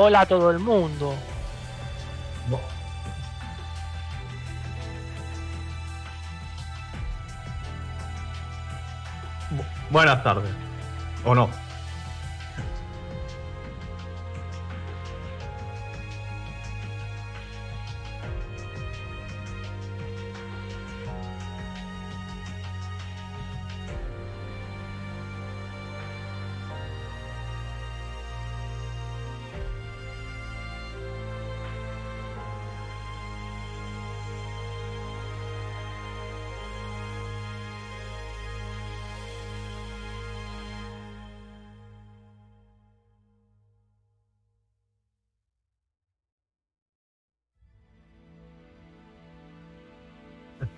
Hola a todo el mundo. Bu- Bu- Buenas tardes. ¿O no?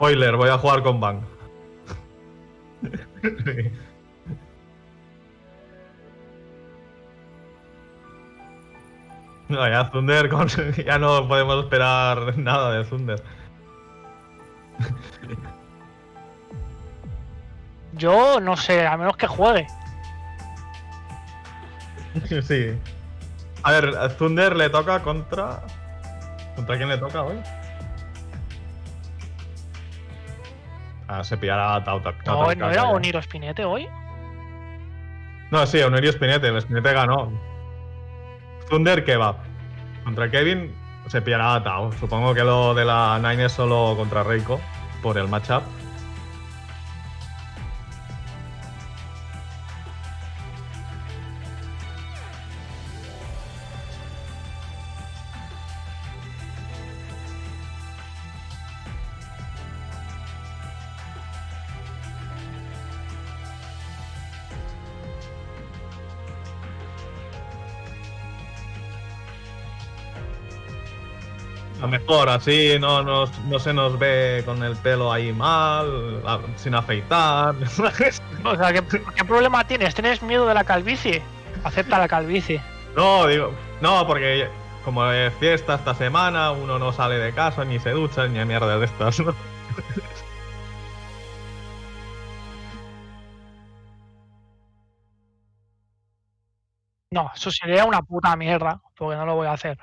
Spoiler, voy a jugar con Bang. No, ya Thunder, con- ya no podemos esperar nada de Thunder. Yo no sé, a menos que juegue. Sí. A ver, a Thunder le toca contra. ¿Contra quién le toca hoy? Se pillará a Tauta. No, no era Oniro Spinete hoy. No, sí, Onerio Spinete. El Spinete ganó. Thunder Kebab. Contra Kevin se pillará a Tao. Supongo que lo de la Nine es solo contra Reiko. Por el matchup. Mejor así no, nos- no se nos ve con el pelo ahí mal, sin afeitar. O sea, ¿qué, qué problema tienes? ¿Tienes miedo de la calvicie? Acepta la calvicie. no, digo, no, porque como es fiesta esta semana, uno no sale de casa, ni se ducha, ni a mierda de estas, ¿no? No, eso sería una puta mierda, porque no lo voy a hacer.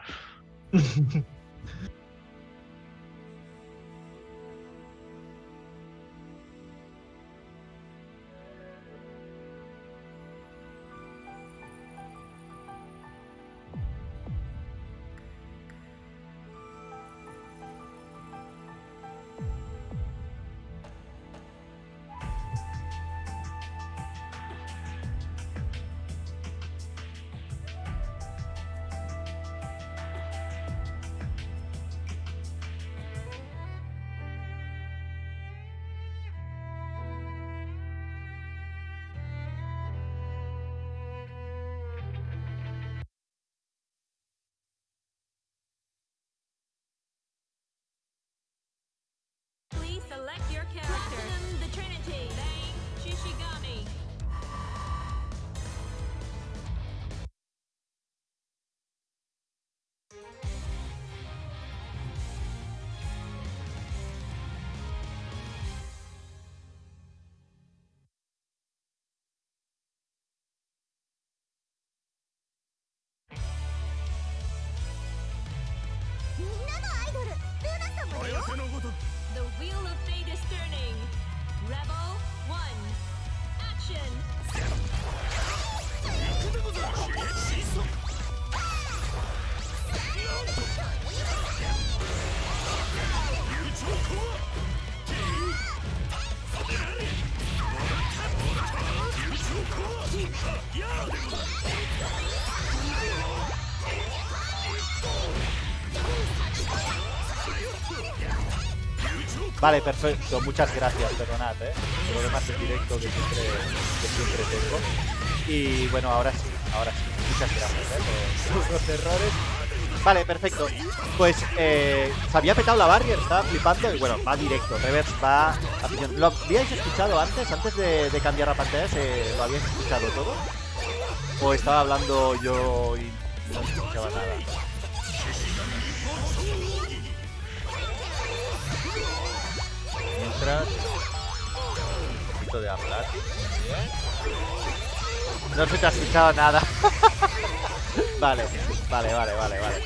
character. Platinum the Trinity. Bang Shishigami. Vale, perfecto, muchas gracias, perdonad, ¿eh? Demás en directo que siempre, que siempre tengo. Y bueno, ahora sí, ahora sí. Muchas gracias, ¿eh? Por los errores. Vale, perfecto. Pues eh, se había petado la barrier, estaba flipando y bueno, va directo. Reverse va. ¿Lo habíais escuchado antes? Antes de, de cambiar la pantalla, ¿se, ¿lo habíais escuchado todo? ¿O estaba hablando yo y no escuchaba nada? Un poquito de hablar. No se te ha escuchado nada. Vale, vale, vale, vale, vale.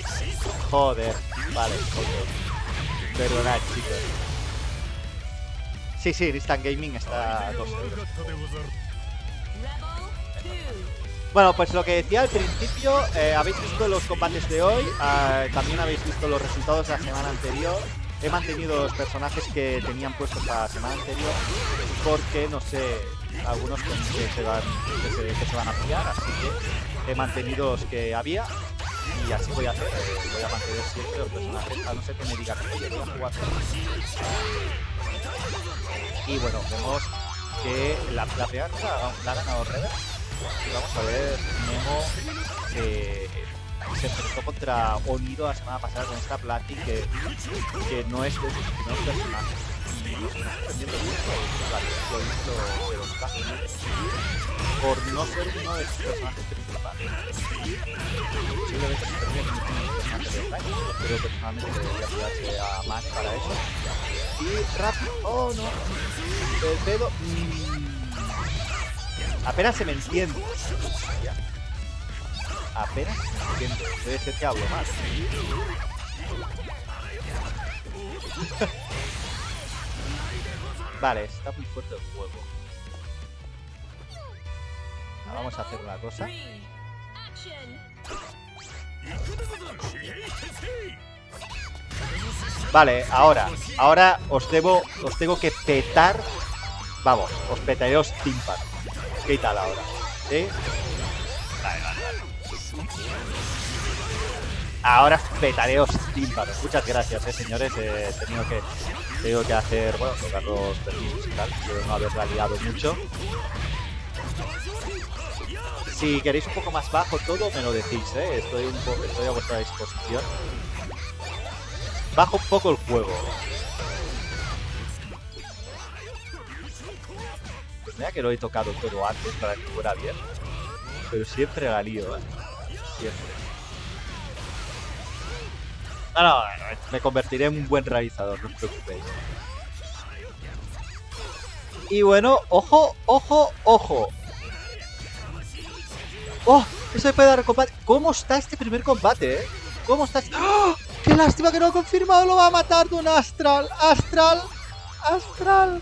Joder, vale, ok. Perdonad, chicos. Sí, sí, Instant Gaming está a 2 euros. Rebel 2. Bueno, pues lo que decía al principio, eh, habéis visto los combates de hoy, ah, también habéis visto los resultados de la semana anterior. He mantenido los personajes que tenían puestos la semana anterior porque, no sé, algunos que se, van, que se, van a pillar, así que he mantenido los que había y así voy a hacer. eh, Voy a mantener siempre los personajes, a no ser que me digan que quería jugar. Y bueno, vemos que la, la la, la ha ganado Rebel. Y vamos a ver Nemo que se enfrentó contra Onido la semana pasada con esta Platin que, que no es de sus primeros personajes. Por no ser uno de sus personajes principales. De pero personalmente debería cuidarse a Mane para eso. Y rápido, oh no, el pedo. mm, Apenas se me entiende. Apenas entiende. Debe ser que hablo mal. vale, está muy fuerte el juego. Ah, Vamos a hacer una cosa. 3. Action. Vale, ahora, ahora os debo, os tengo que petar. Vamos, os petaré los tímpanos. ¿Qué tal ahora? ¿Sí? Ahora petaré los tímpanos. Muchas gracias, eh, señores. Eh, he tenido que, he que hacer, bueno, tocar los permisos y tal. Espero no haberla liado mucho. Si queréis un poco más bajo todo, me lo decís, ¿eh? Estoy, un poco, estoy a vuestra disposición. Bajo un poco el juego. Mira que lo he tocado todo antes para que fuera bien. Pero siempre la lío, ¿eh? Siempre. No, me convertiré en un buen realizador, no os preocupéis. Y bueno, ojo, ojo, ojo. ¡Oh! Eso puede dar combate. ¿Cómo está este primer combate, eh? ¿Cómo está este... ¡Oh! ¡Qué lástima que no ha confirmado! ¡Lo va a matar de un Astral! ¡Astral! ¡Astral!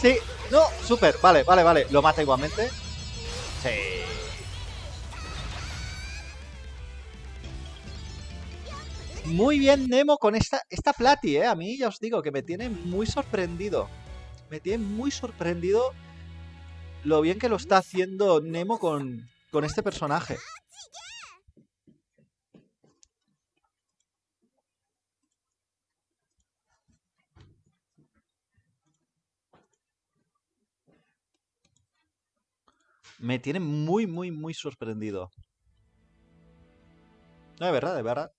Sí, no, súper, vale, vale, vale. Lo mata igualmente. Sí. Muy bien Nemo con esta, esta Plati, eh. A mí ya os digo que me tiene muy sorprendido. Me tiene muy sorprendido lo bien que lo está haciendo Nemo con, con este personaje. Me tiene muy, muy, muy sorprendido. No, de verdad, de verdad.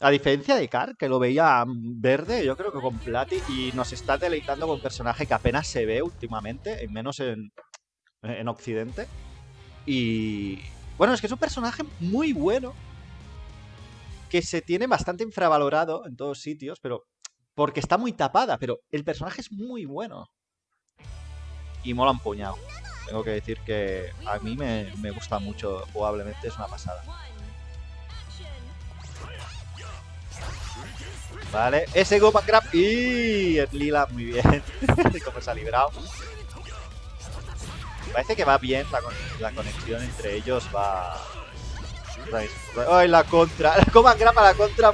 A diferencia de Car, que lo veía verde, yo creo que con Plati y nos está deleitando con un personaje que apenas se ve últimamente, en menos en, en Occidente. Y bueno, es que es un personaje muy bueno, que se tiene bastante infravalorado en todos sitios, pero porque está muy tapada, pero el personaje es muy bueno. Y mola un puñado. Tengo que decir que a mí me, me gusta mucho jugablemente, es una pasada. Vale, ese Gopan Grab y el Lila muy bien. Como se ha librado. Parece que va bien la, con- la conexión entre ellos, va... ¡Ay, la contra! El Gopan Grab a la contra.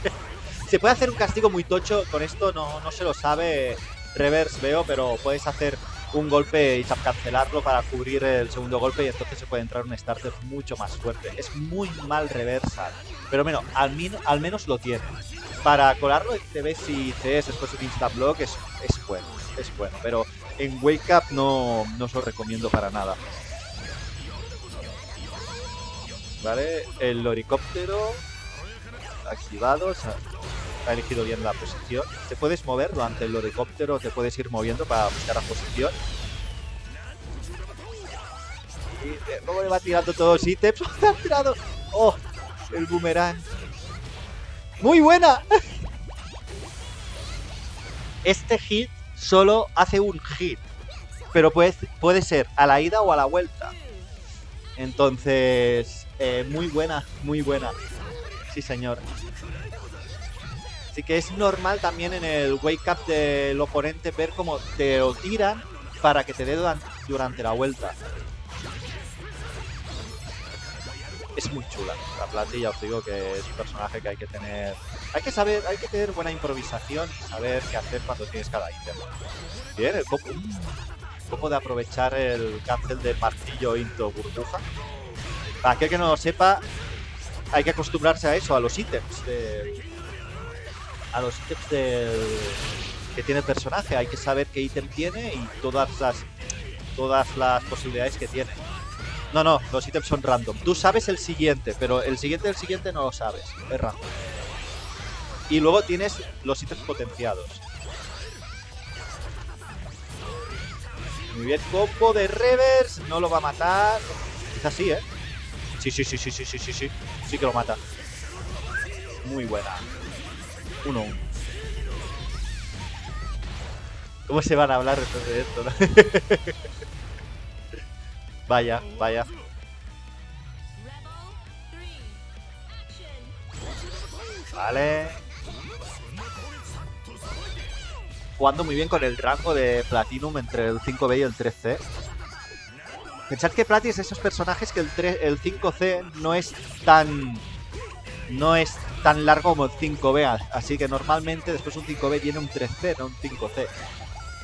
se puede hacer un castigo muy tocho, con esto no, no se lo sabe Reverse veo, pero puedes hacer un golpe y cancelarlo para cubrir el segundo golpe y entonces se puede entrar un starter mucho más fuerte. Es muy mal reversal, pero bueno, al, min- al menos lo tiene. Para colarlo en y CS después de un instant block es, es bueno, es bueno, pero en Wake Up no, no os lo recomiendo para nada. Vale, el helicóptero activado, ha elegido bien la posición. Te puedes mover durante el helicóptero, te puedes ir moviendo para buscar la posición. Y eh, luego le va tirando todos los ítems. ¡Le ha tirado! ¡Oh! El boomerang. ¡Muy buena! Este hit solo hace un hit. Pero puede, puede ser a la ida o a la vuelta. Entonces, eh, muy buena, muy buena. Sí, señor. Así que es normal también en el wake up del oponente ver cómo te lo tiran para que te dé duran- durante la vuelta. Es muy chula. La plantilla, os digo que es un personaje que hay que tener. Hay que saber, hay que tener buena improvisación y saber qué hacer cuando tienes cada ítem. Bien, el copo. Copo de aprovechar el cancel de martillo into burbuja. Para aquel que no lo sepa, hay que acostumbrarse a eso, a los ítems. de- a los ítems del, que tiene el personaje. Hay que saber qué ítem tiene y todas las, todas las posibilidades que tiene. No, no, los ítems son random. Tú sabes el siguiente, pero el siguiente del siguiente no lo sabes. Es random. Y luego tienes los ítems potenciados. Muy bien, combo de reverse. No lo va a matar. Quizás sí, ¿eh? Sí, sí, sí, sí, sí, sí, sí, sí. Sí que lo mata. Muy buena. 1-1. ¿Cómo se van a hablar después de esto, no? vaya, vaya. Rebel 3. Action. Vale. Jugando muy bien con el rango de Platinum entre el 5B y el 3C. Pensad que Plati es esos personajes que el, 3 el 5C no es tan. No es tan largo como el 5B. Así que normalmente después de un 5B viene un 3C, no un 5C.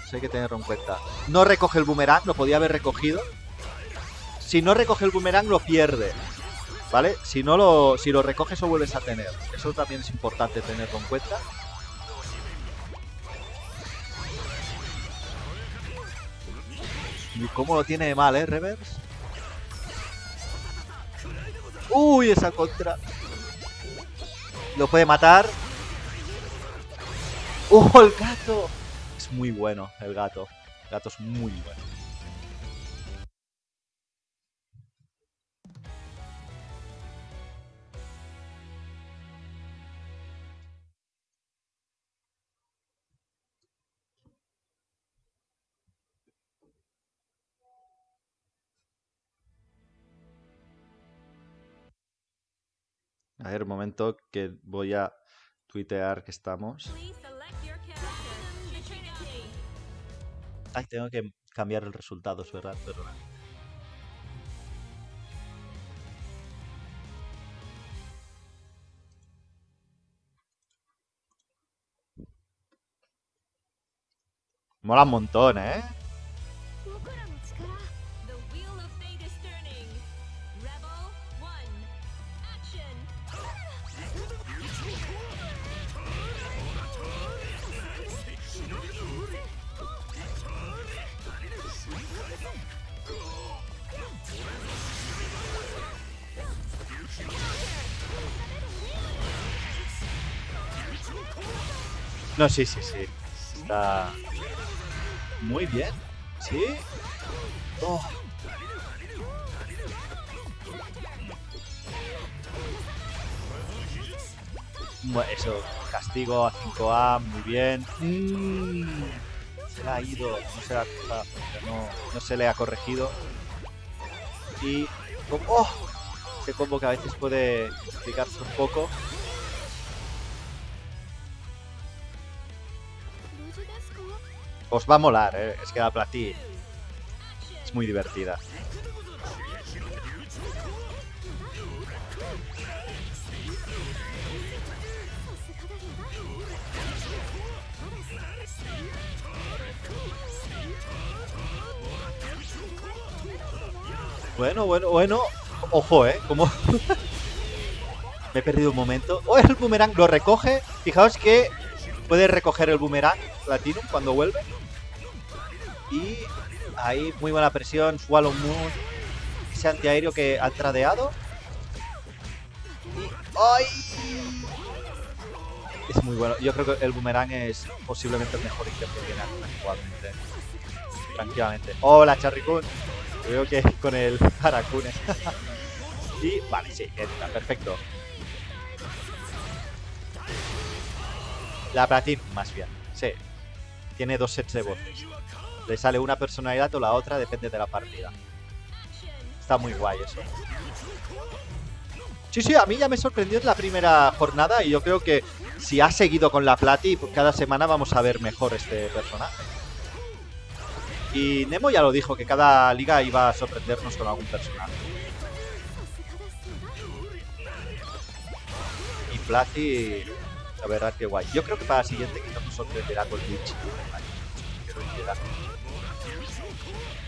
Eso hay que tenerlo en cuenta. No recoge el boomerang, lo podía haber recogido. Si no recoge el boomerang, lo pierde. ¿Vale? Si no lo, si lo recoges o vuelves a tener. Eso también es importante tenerlo en cuenta. Y cómo lo tiene de mal, ¿eh, Reverse? Uy, esa contra. Lo puede matar. ¡Uh, el gato! Es muy bueno, el gato. El gato es muy bueno. A ver, un momento que voy a tuitear que estamos. Ay, tengo que cambiar el resultado, es verdad, perdona. Mola un montón, ¿eh? No, sí, sí, sí. Está muy bien. ¿Sí? Oh. Bueno, eso, castigo a 5A, muy bien. Mm, se le ha ido, no se, le ha, no, no se le ha corregido. Y. ¡Oh! Ese combo que a veces puede complicarse un poco. Os va a molar, ¿eh? es que la platí es muy divertida. Bueno, bueno, bueno. Ojo, ¿eh? Como... Me he perdido un momento. ¡Oh, el boomerang! Lo recoge. Fijaos que puede recoger el boomerang Platinum cuando vuelve. Y ahí muy buena presión. Swallow Moon. Ese antiaéreo que ha tradeado. Y... ¡Ay! Es muy bueno. Yo creo que el boomerang es posiblemente el mejor ítem que tiene actualmente. Tranquilamente. ¡Hola, Charricun! Creo que con el Harakune. y vale, sí, entra, perfecto. La Platinum, más bien. Sí. Tiene dos sets de voces. Le sale una personalidad o la otra, depende de la partida. Está muy guay eso. Sí, sí, a mí ya me sorprendió en la primera jornada y yo creo que si ha seguido con la Plati, pues cada semana vamos a ver mejor este personaje. Y Nemo ya lo dijo, que cada liga iba a sorprendernos con algún personaje. Y Plati, la verdad que guay. Yo creo que para la siguiente quizás nos sorprenderá con.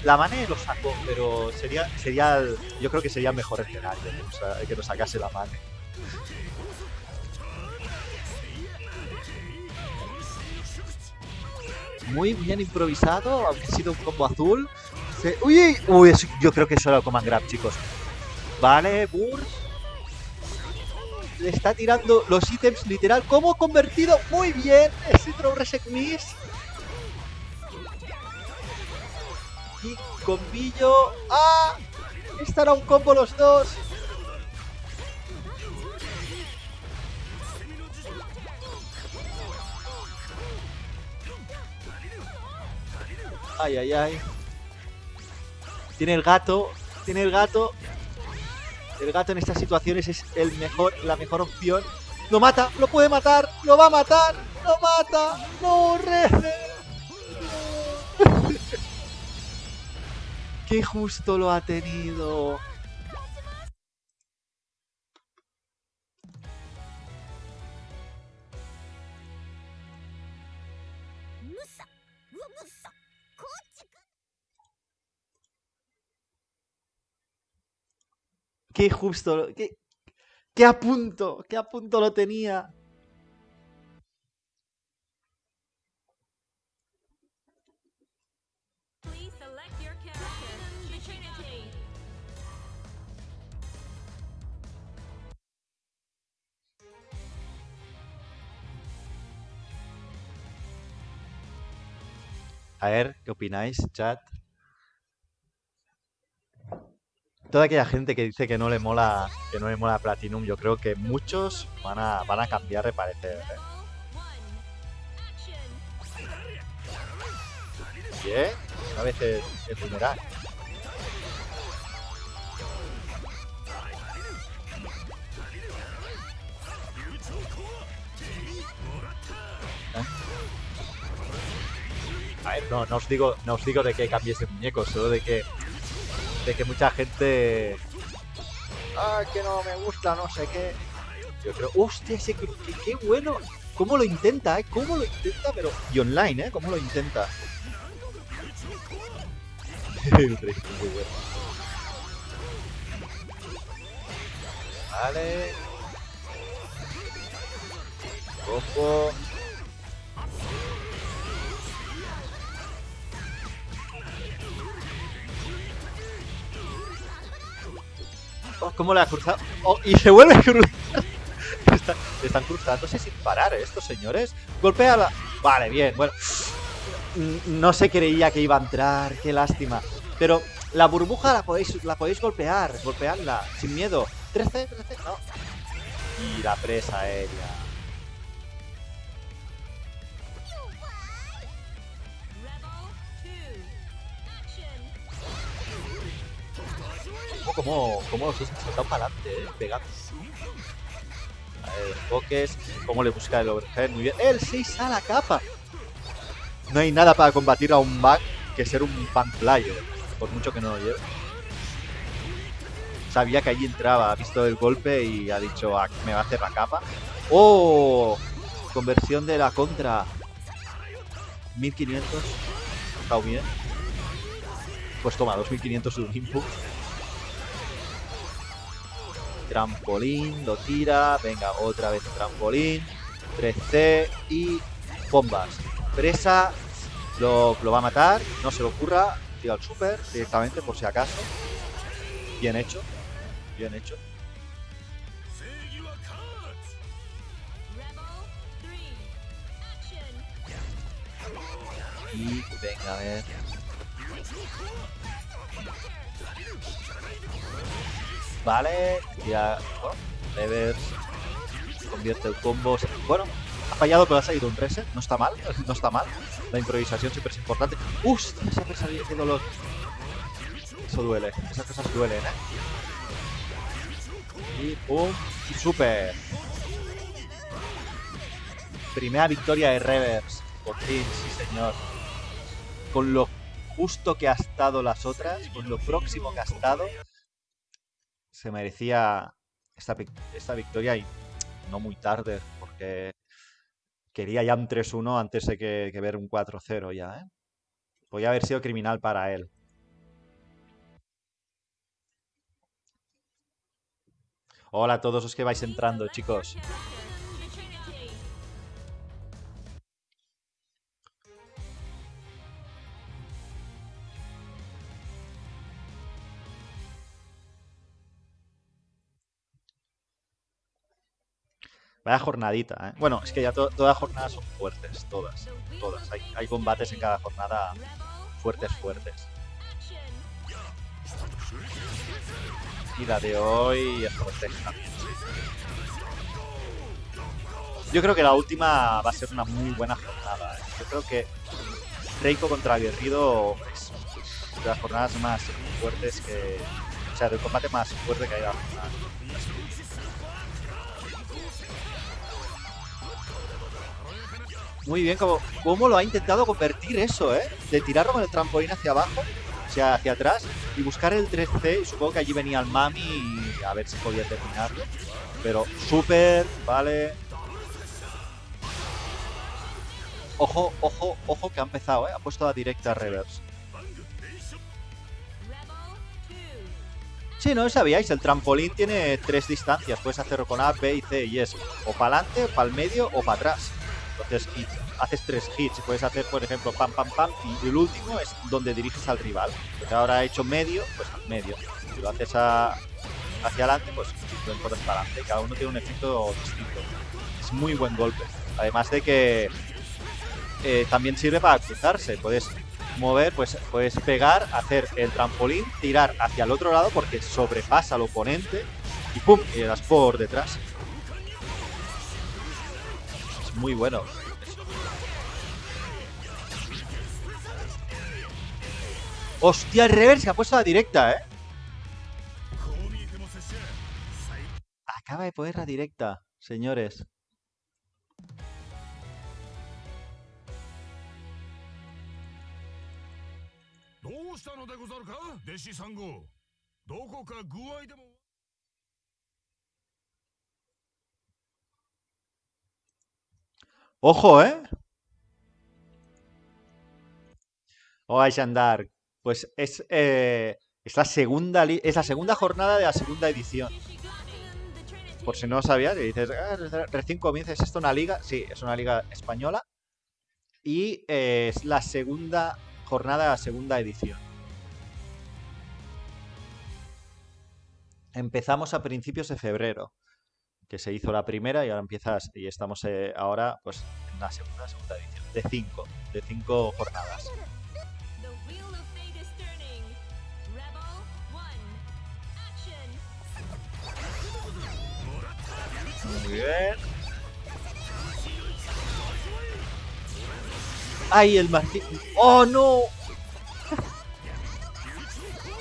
La Mane lo sacó, pero sería, sería yo creo que sería mejor escenario nos, que nos sacase la Mane. Muy bien improvisado, aunque ha sido un combo azul. Uy, uy, yo creo que eso era el command grab, chicos. Vale, Burst. Le está tirando los ítems literal. ¿Cómo convertido? Muy bien. Ese throw reset miss. Y combillo. ¡Ah! Estará un combo los dos. Ay, ay, ay. Tiene el gato. Tiene el gato. El gato en estas situaciones es el mejor, la mejor opción. Lo mata, lo puede matar, lo va a matar, lo mata. No. Qué justo lo ha tenido. Qué justo, lo- qué, qué a punto, qué a punto lo tenía. A ver, ¿qué opináis, chat? Toda aquella gente que dice que no le mola, que no le mola Platinum, yo creo que muchos van a, van a cambiar de parecer. ¿eh? Bien, a veces es vulnerable. A ver, no, no os digo, no os digo de que cambiéis de muñeco, solo de que de que mucha gente ah que no me gusta, no sé qué. Yo creo, hostia, ese que, qué bueno. ¿Cómo lo intenta, eh? ¿Cómo lo intenta? Pero. Y online, eh, ¿cómo lo intenta? El rey muy bueno. Vale. Combo. ¿Cómo le ha cruzado? Y se vuelve a cruzar. Está- están cruzándose sin parar ¿eh? estos señores. Golpea la... Vale, bien, bueno. Mm, No se creía que iba a entrar, qué lástima. Pero la burbuja la podéis, la podéis golpear, golpearla, sin miedo. 13, 13, no. Y la presa aérea. Como, como han saltado para adelante, eh, pegando. A ver, enfoques, cómo le busca el overhead, muy bien. El 6 a la capa. No hay nada para combatir a un bug que ser un bank player, por mucho que no lo lleve. Sabía que allí entraba, ha visto el golpe y ha dicho, "Ah, me va a hacer la capa. ¡Oh! Conversión de la contra. 1500. Está bien. Pues toma, 2500 de un input. Trampolín, lo tira. Venga, otra vez trampolín. 3C y bombas. Presa lo, lo va a matar. No se le ocurra. Tira al super directamente por si acaso. Bien hecho. Bien hecho. Y venga, a ver. Vale, ya. Bueno, Levers. Convierte el combo. Bueno, ha fallado, pero ha salido un reset. No está mal, no está mal. La improvisación siempre es importante. ¡Hostia! Esa presa, qué dolor. Eso duele. Esas cosas duelen, ¿eh? Y pum. Super. Primera victoria de Reverse. Por fin, sí señor. Con lo justo que ha estado las otras, con lo próximo que ha estado, se merecía esta, esta victoria y no muy tarde, porque quería ya un 3-1 antes de que, que ver un 4-0 ya, ¿eh? Podía haber sido criminal para él. Hola a todos los que vais entrando, chicos. Vaya jornadita, ¿eh? Bueno, es que ya to- todas jornadas son fuertes, todas. Todas. Hay, combates en cada jornada fuertes, fuertes. Y la de hoy es fuerte. Yo creo que la última va a ser una muy buena jornada. ¿eh? Yo creo que Reiko contra Guerrido es de las jornadas más fuertes que. O sea, del combate más fuerte que hay en la jornada. Muy bien, como, cómo lo ha intentado convertir eso, ¿eh? De tirarlo con el trampolín hacia abajo, o sea, hacia atrás, y buscar el 3C. Y supongo que allí venía el Mami y a ver si podía terminarlo. Pero súper, vale. Ojo, ojo, ojo que ha empezado, ¿eh? Ha puesto la directa reverse. Sí, no sabíais, el trampolín tiene tres distancias. Puedes hacerlo con A, B y C y es o para adelante, para el medio o para atrás. Entonces haces tres hits puedes hacer, por ejemplo, pam, pam, pam. Y el último es donde diriges al rival. Porque ahora ha hecho medio, pues medio. Si lo haces a- hacia adelante, pues lo enfotas para adelante. Cada uno tiene un efecto distinto. Es muy buen golpe. Además de que eh, también sirve para cruzarse. Puedes mover, pues puedes pegar, hacer el trampolín, tirar hacia el otro lado porque sobrepasa al oponente y ¡pum! Y por detrás. Muy bueno. ¡Hostia, el reverse! Ha puesto la directa, ¿eh? Acaba de poner la directa, señores. Ojo, ¿eh? Hola, Shandar. Pues es, eh, es, la segunda es la segunda jornada de la segunda edición. Por si no sabías, dices, "Ah, re- recién comienza, ¿es esto una liga? Sí, es una liga española. Y eh, es la segunda jornada de la segunda edición. Empezamos a principios de febrero, que se hizo la primera y ahora empiezas, y estamos eh, ahora pues en la segunda, segunda edición, de cinco, de cinco jornadas. Muy bien. ¡Ay, el martillo! ¡Oh, no!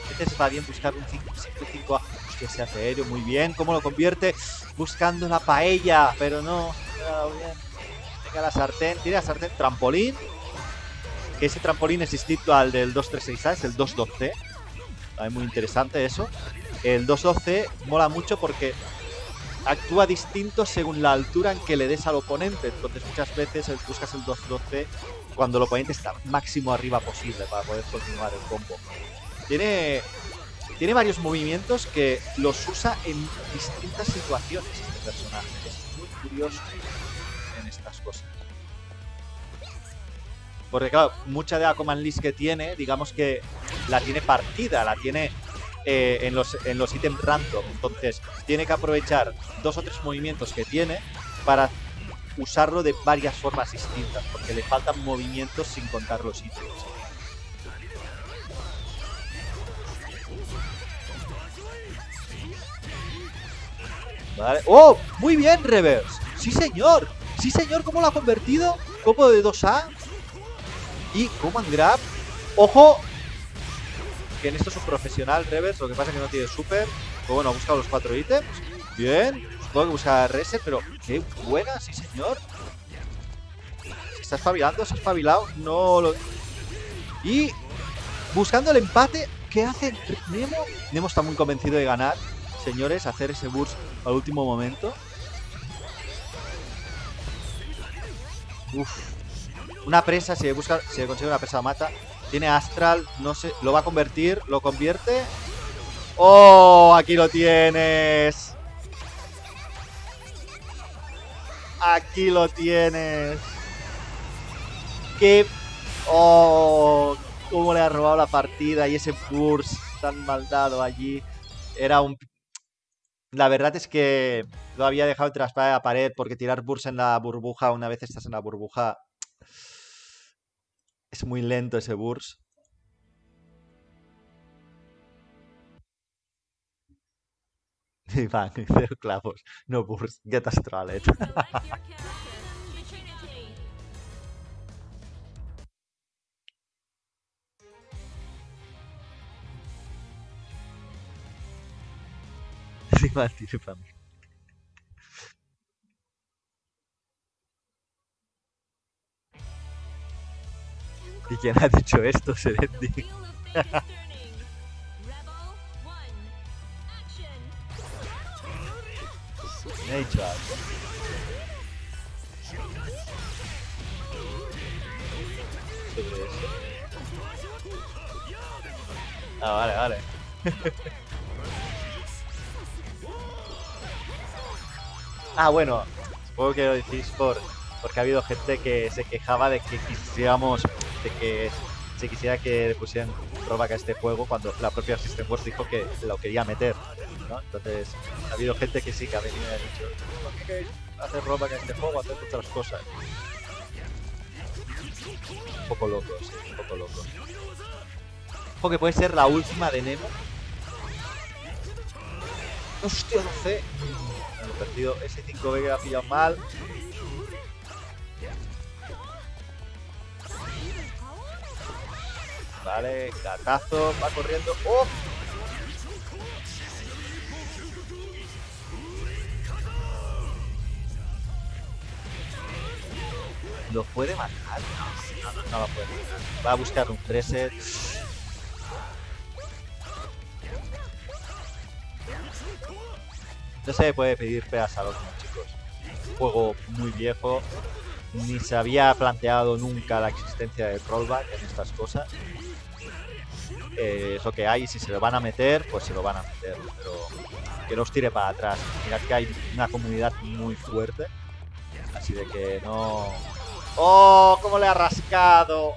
A veces va bien buscar un 5 5 que se hace aéreo. Muy bien. ¿Cómo lo convierte? Buscando la paella. Pero no. Venga la sartén. Tira la sartén. Trampolín. Que ese trampolín es distinto al del 236A. Es el 212. También muy interesante eso. El 212 mola mucho porque actúa distinto según la altura en que le des al oponente. Entonces muchas veces buscas el 212 cuando el oponente está máximo arriba posible para poder continuar el combo. Tiene, tiene varios movimientos que los usa en distintas situaciones este personaje. Es muy curioso en estas cosas. Porque claro, mucha de la command list que tiene, digamos que la tiene partida, la tiene eh, en, los, en los ítems random. Entonces, tiene que aprovechar dos o tres movimientos que tiene para usarlo de varias formas distintas, porque le faltan movimientos sin contar los ítems. ¡Oh! Muy bien, Reverse. Sí, señor. Sí, señor. ¿Cómo lo ha convertido? Combo de 2A. Y Command Grab. ¡Ojo! que en esto es un profesional, Revers, lo que pasa es que no tiene super. Pero bueno, ha buscado los cuatro ítems. Bien. Supongo que busca reset, pero qué buena, sí señor. Se está espabilando, se ha espabilado. No lo... Y buscando el empate, ¿qué hace Nemo? Nemo está muy convencido de ganar, señores, hacer ese burst al último momento. Uf. Una presa, si busca, si consigue una presa mata. Tiene Astral, no sé, lo va a convertir, lo convierte. ¡Oh! Aquí lo tienes. Aquí lo tienes. ¡Qué... ¡Oh! Cómo le ha robado la partida y ese burst tan mal dado allí. Era un... La verdad es que lo había dejado entre la pared porque tirar burst en la burbuja, una vez estás en la burbuja, es muy lento ese burst. Iván, cero clavos, no burst, get astralet. ¿Y quién ha dicho esto, Serendi? Ah, vale, vale. ah, bueno, supongo que lo decís por, porque ha habido gente que se quejaba de que quisiéramos, de que se quisiera que le pusieran rollback a este juego cuando la propia System Wars dijo que lo quería meter, ¿no? Entonces, ha habido gente que sí que ha venido y ha dicho, ¿por qué queréis hacer rollback a este juego, hacer otras cosas? Un poco locos, un poco locos. Ojo que puede ser la última de Nemo. Hostia, no sé. Perdido. Ese 5B que ha pillado mal. Vale, gatazo, va corriendo. ¡Oh! ¿Lo puede matar? No, no, no lo puede. Va a buscar un reset. No se puede pedir pegas a los chicos. Juego muy viejo. Ni se había planteado nunca la existencia del rollback en estas cosas. Eh, es lo que hay. Si se lo van a meter, pues se lo van a meter. Pero que no os tire para atrás. Mirad que hay una comunidad muy fuerte. Así de que no. ¡Oh! ¿Cómo le ha rascado?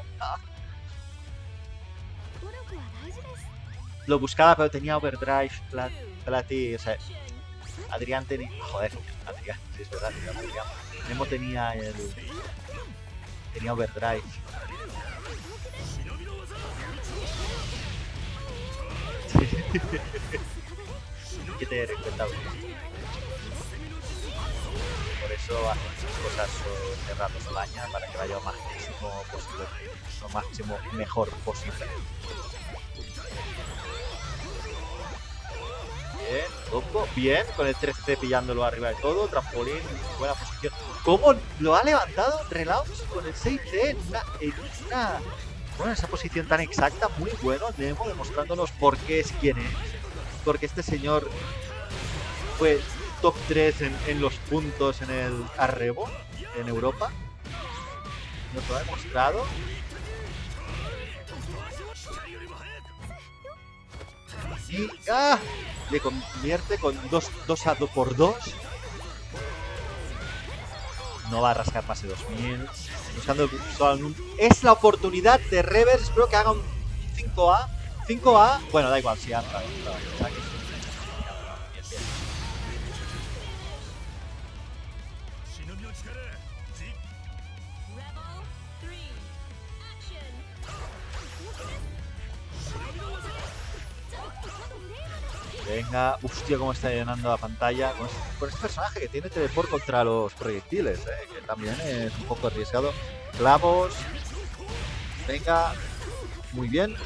Lo buscaba, pero tenía overdrive. Plat, Plati, o sea, Adrián tenía. Joder, Adrián, sí, es verdad, Adrián, Adrián. Nemo tenía el. Tenía overdrive. Que tener en cuenta. Por eso hacen esas cosas cerrando la baña para que vaya lo máximo posible. Lo máximo mejor posible. Bien, bien, con el 13 pillándolo arriba de todo, trampolín, buena posición. ¿Cómo lo ha levantado Relaunch con el 6C en una, en bueno, esa posición tan exacta, muy bueno, Nemo demostrándonos por qué es quien es. Porque este señor fue top 3 en, en los puntos en el Arrebo, en Europa. Nos lo ha demostrado. Y ¡ah! Le convierte con 2 dos, a 2 por 2. No va a rascar de 2000. Buscando el Es la oportunidad de Reverse. Espero que haga un 5A. 5A. Bueno, da igual si entra, entra, Venga, hostia, cómo está llenando la pantalla con este, este personaje que tiene teleport contra los proyectiles, eh, que también es un poco arriesgado. Clavos, venga, muy bien.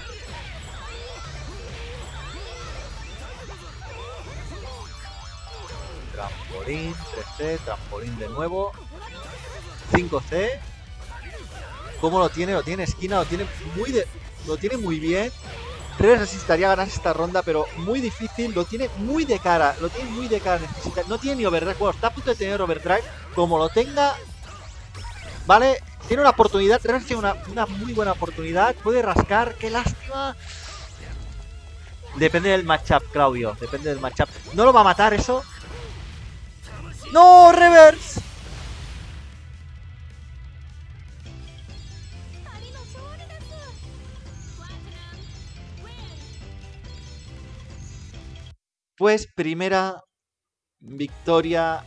Trampolín, 3C, trampolín de nuevo. 5C. ¿Cómo lo tiene? Lo tiene esquina, lo tiene muy lo tiene muy bien. Res necesitaría ganar esta ronda, pero muy difícil. Lo tiene muy de cara, lo tiene muy de cara. Necesita, no tiene ni overdrive. Está a punto de tener overdrive. Como lo tenga, ¿vale? Tiene una oportunidad. Res tiene una, una muy buena oportunidad. Puede rascar, qué lástima. Depende del matchup, Claudio. Depende del matchup. ¿No lo va a matar eso? ¡No! ¡Reverse! Pues primera victoria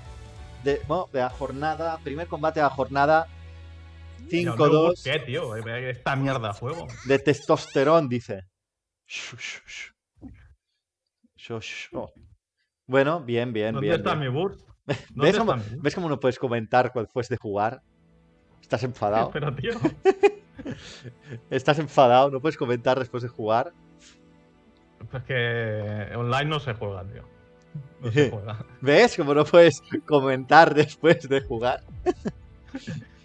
de, bueno, de la jornada. Primer combate de la jornada. Mira, un nuevo 5-2 ¿Qué, tío? Esta mierda a juego. de testosterón, dice. Bueno, bien, bien, ¿Dónde bien. está bien. mi burst? ¿Dónde ¿Ves está cómo, mi burst? ¿Ves cómo no puedes comentar después de jugar? Estás enfadado. Pero, tío. Estás enfadado, no puedes comentar después de jugar. Es que online no se juega, tío. No se juega. ¿Ves cómo no puedes comentar después de jugar?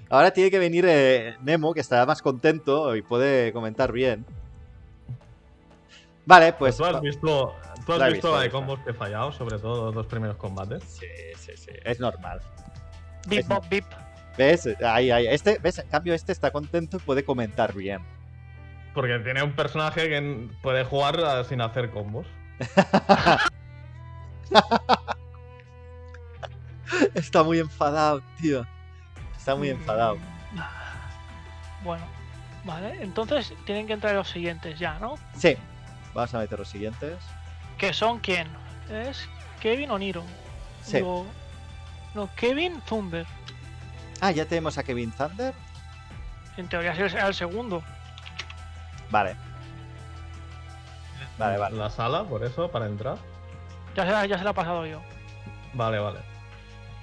Ahora tiene que venir eh, Nemo, que estará más contento y puede comentar bien. Vale, pues. ¿Tú has visto, tú has La visto visto, de combos que he fallado, sobre todo los dos primeros combates? Sí, sí, sí. Es normal. Bip, bip. ¿Ves? Ahí, ahí. Este, ¿ves? En cambio, este está contento y puede comentar bien. Porque tiene un personaje que puede jugar eh, sin hacer combos. Está muy enfadado, tío. Está muy Mm. enfadado. Bueno, vale. Entonces tienen que entrar los siguientes ya, ¿no? Sí. Vamos a meter los siguientes. ¿Que son quién? ¿Es Kevin o Niro? Sí. Digo, no, Kevin Thunder. Ah, ya tenemos a Kevin Thunder. En teoría será el segundo. Vale. Vale, vale. La sala, por eso, para entrar. Ya se, la- ya se la he pasado yo. Vale, vale.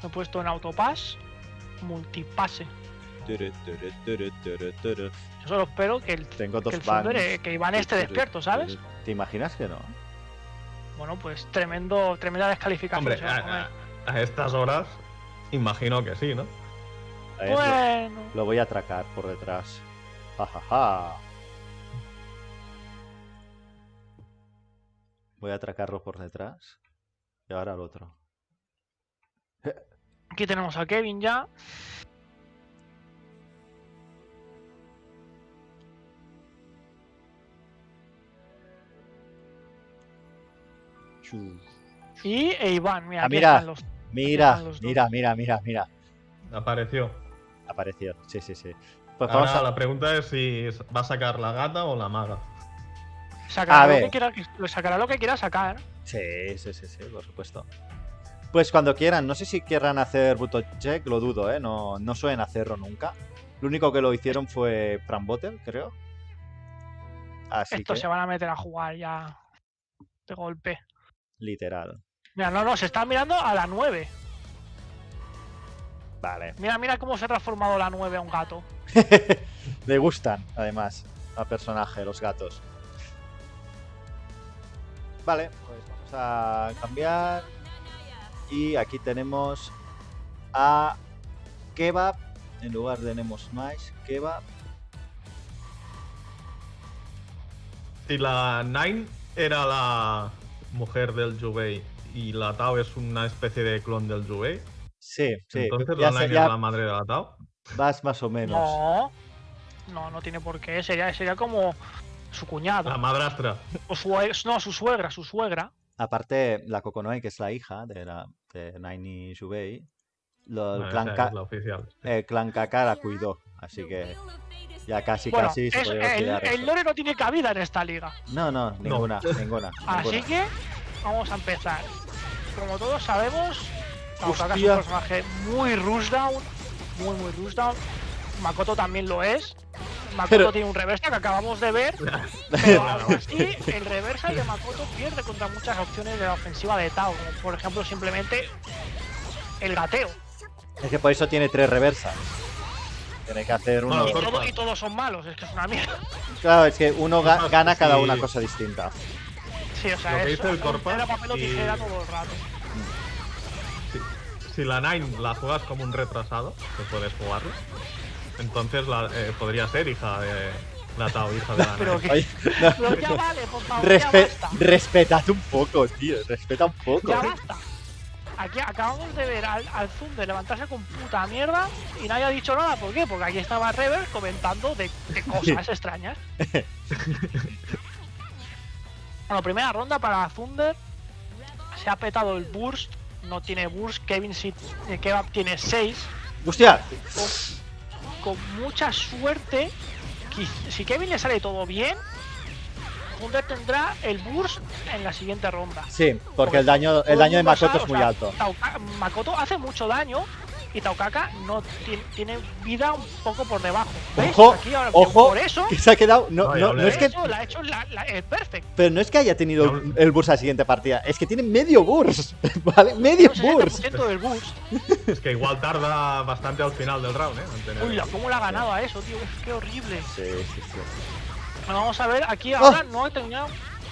Me he puesto en autopass, multipase. Turu, turu, turu, turu, turu. Yo solo espero que el, Tengo que el Thunder, eh, que Iván esté despierto, ¿sabes? ¿Te imaginas que no? Bueno, pues tremendo, tremenda descalificación. Hombre, va a estas horas, imagino que sí, ¿no? Ver, lo- bueno, Lo voy a atracar por detrás. Ja, ja, ja. Voy a atracarlo por detrás. Y ahora al otro. aquí tenemos a Kevin ya. Y e Iván, mira, Ah, mira. los. Mira, mira, mira, mira, mira. Apareció. Apareció. Sí, sí, sí. Pues Ahora vamos a... la pregunta es si va a sacar la gata o la maga. Sacará A lo, ver. que quiera, sacará lo que quiera sacar. Sí, sí, sí, sí, por supuesto. Pues cuando quieran, no sé si querrán hacer Buto Check, lo dudo, ¿eh? No, no suelen hacerlo nunca. Lo único que lo hicieron fue Fran Bottle, creo. Así Estos que, se van a meter a jugar ya de golpe. literal. Mira, no, no, se está mirando a la 9. Vale. Mira, mira cómo se ha transformado la 9 a un gato. Le gustan, además, al personaje, los gatos. Vale, pues vamos a cambiar. Y aquí tenemos a Kebab. En lugar de Nemo Smash, Kebab. Si la Nine era la mujer del Jubei y la Tao es una especie de clon del Jubei, Sí, sí. entonces ya la Nine ya es la madre de la Tao. vas más o menos. No, no, no tiene por qué. Sería, sería como su cuñado. La madrastra. O su, no, su suegra, su suegra. Aparte, la Kokonoe, que es la hija de, la, de Naini Shubei, lo, el, clan Ka- la oficial. el clan Kaka la cuidó. Así que ya casi, Bueno, casi se es- el, olvidar el lore no tiene cabida en esta liga. No, no, ninguna, ninguna. Así ninguna. que vamos a empezar. Como todos sabemos, Kaukaka es un personaje muy rushdown. Muy, muy rushdown. Makoto también lo es. Makoto Pero- tiene un reversa que acabamos de ver. Pero aún así, el reversa de Makoto pierde contra muchas opciones de la ofensiva de Tao. Como por ejemplo, simplemente el gateo. Es que por eso tiene tres reversas. Tiene que hacer uno. Bueno, Y, Corta. todo- y todos son malos, es que es una mierda. Claro, es que uno ga- gana cada sí. una cosa distinta. Sí, o sea, Lo que es dice el Corpa era papel o y- tijera todo el rato. Si, si la Nine la juegas como un retrasado, que puedes jugarlo, entonces la, eh, podría ser hija de la Tao, hija de la Pero que. Oye, no, Pero ya no. vale, por favor, Respe- ya basta. respetad un poco, tío. Respeta un poco. Ya basta. Aquí acabamos de ver al, al Zunder levantarse con puta mierda y nadie ha dicho nada. ¿Por qué? Porque aquí estaba Rever comentando de, de cosas extrañas. bueno, primera ronda para Thunder. Se ha petado el burst. No tiene burst. Kevin sí, eh, Kebab tiene 6. Hostia, Con mucha suerte. Si Kevin le sale todo bien, Thunder tendrá el burst en la siguiente ronda. sí, porque el daño, el daño de Makoto es o muy sea, alto. Makoto hace mucho daño y Taukaka no tiene, tiene vida un poco por debajo. ¿Ves? Ojo, Aquí ahora, ojo, por eso, que se ha quedado. No, No, no, es que. eso la ha hecho la- la- el perfect. Pero no es que haya tenido el burst a la siguiente partida, es que tiene medio burst. ¿Vale? Medio burst. 60% del boost. Es que igual tarda bastante al final del round, ¿eh? Uy, la- cómo le ha ganado a eso, tío. Es que horrible. Sí, sí, sí. Bueno, vamos a ver, aquí ¡Ah! ahora no he terminado.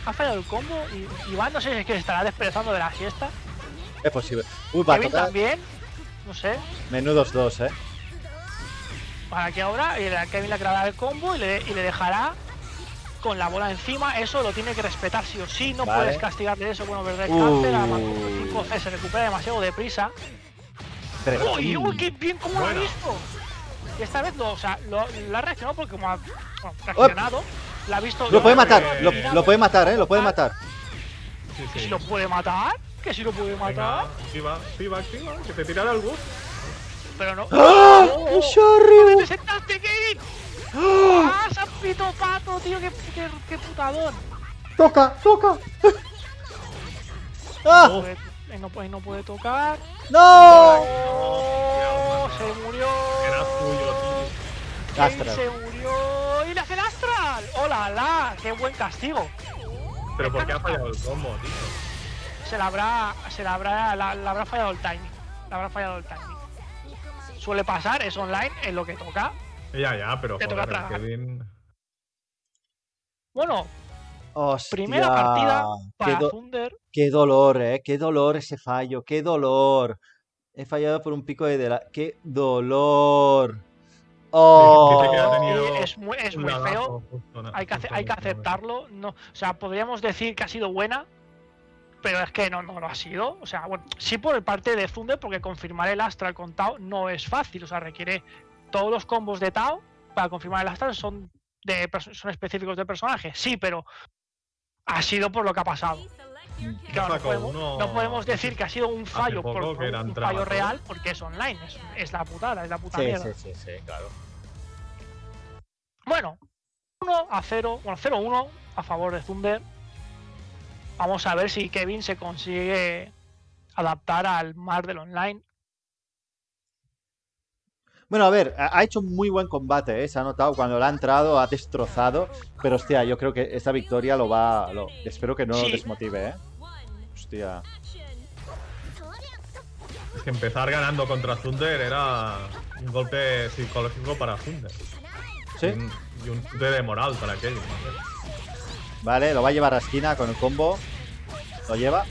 Ha fallado el combo y Iván no sé si es que se estará desperezando de la siesta. Es posible. Uy, va a Kevin también. No sé. Menudos dos, eh. Para que ahora y Kevin le creará el combo y le, y le dejará con la bola encima. Eso lo tiene que respetar sí o sí. No Vale. puedes castigarle eso. Bueno, verdad, el Uh. 5C se recupera demasiado deprisa. ¡Uy, uy, qué bien! ¿Cómo lo ha visto? Y esta vez lo, o sea, lo, lo ha reaccionado porque como ha bueno, reaccionado, la ha visto. Lo puede matar, lo, puede matar, eh. Lo puede matar. Sí, ¿Que sí. si lo puede matar? ¿Que si lo puede Venga, matar? activa, activa, activa, que te tirará el bus. Pero no. ¡Ah! ¡Oh! ¡Un Shoryu! ¡Te sentaste, Kevin! ¡Ah, San Pito Pato, tío! ¡Qué, qué, qué putadón! ¡Toca! ¡Toca! ¡Ah! No puede- no, puede, no puede tocar. ¡No! ¡Oh! Se murió. Era tuyo, tío. Astral. se murió. ¡Y le hace el astral! ¡Hola, la! ¡Qué buen castigo! Pero ¿por qué ha fallado el combo, tío? Se la habrá, se la habrá, la, la habrá fallado el timing. Le habrá fallado el timing. Suele pasar, es online, es lo que toca. Ya, ya, pero Te toca joder. Kevin. Bueno, Hostia. primera partida Qué, para do- Thunder. qué dolor, eh. Qué dolor ese fallo. Qué dolor. He fallado por un pico de de la. ¡Qué dolor! ¡Oh! Eh, es muy, es muy feo. Hay que, hay que aceptarlo. No, o sea, podríamos decir que ha sido buena, pero es que no, no lo ha sido. O sea, bueno, sí por parte de Thunder, porque confirmar el Astral con Tao no es fácil. O sea, requiere todos los combos de Tao para confirmar el Astral son, de, son específicos de personaje. Sí, pero ha sido por lo que ha pasado. Claro, no podemos, uno no podemos decir que ha sido un fallo por, por un fallo real porque es online. Es, es la putada, es la puta Sí, mierda. sí, sí, sí, claro. Bueno, 1 a 0, bueno, 0-1 a favor de Thunder. Vamos a ver si Kevin se consigue adaptar al mar del online. Bueno, a ver, ha hecho un muy buen combate, ¿eh? Se ha notado cuando le ha entrado, ha destrozado. Pero hostia, yo creo que esta victoria lo va. Lo, espero que no lo desmotive, ¿eh? Hostia. Es que empezar ganando contra Thunder era un golpe psicológico para Thunder. ¿Sí? Y un, y un de moral para Kevin. ¿no? Vale, lo va a llevar a esquina con el combo. Lo lleva.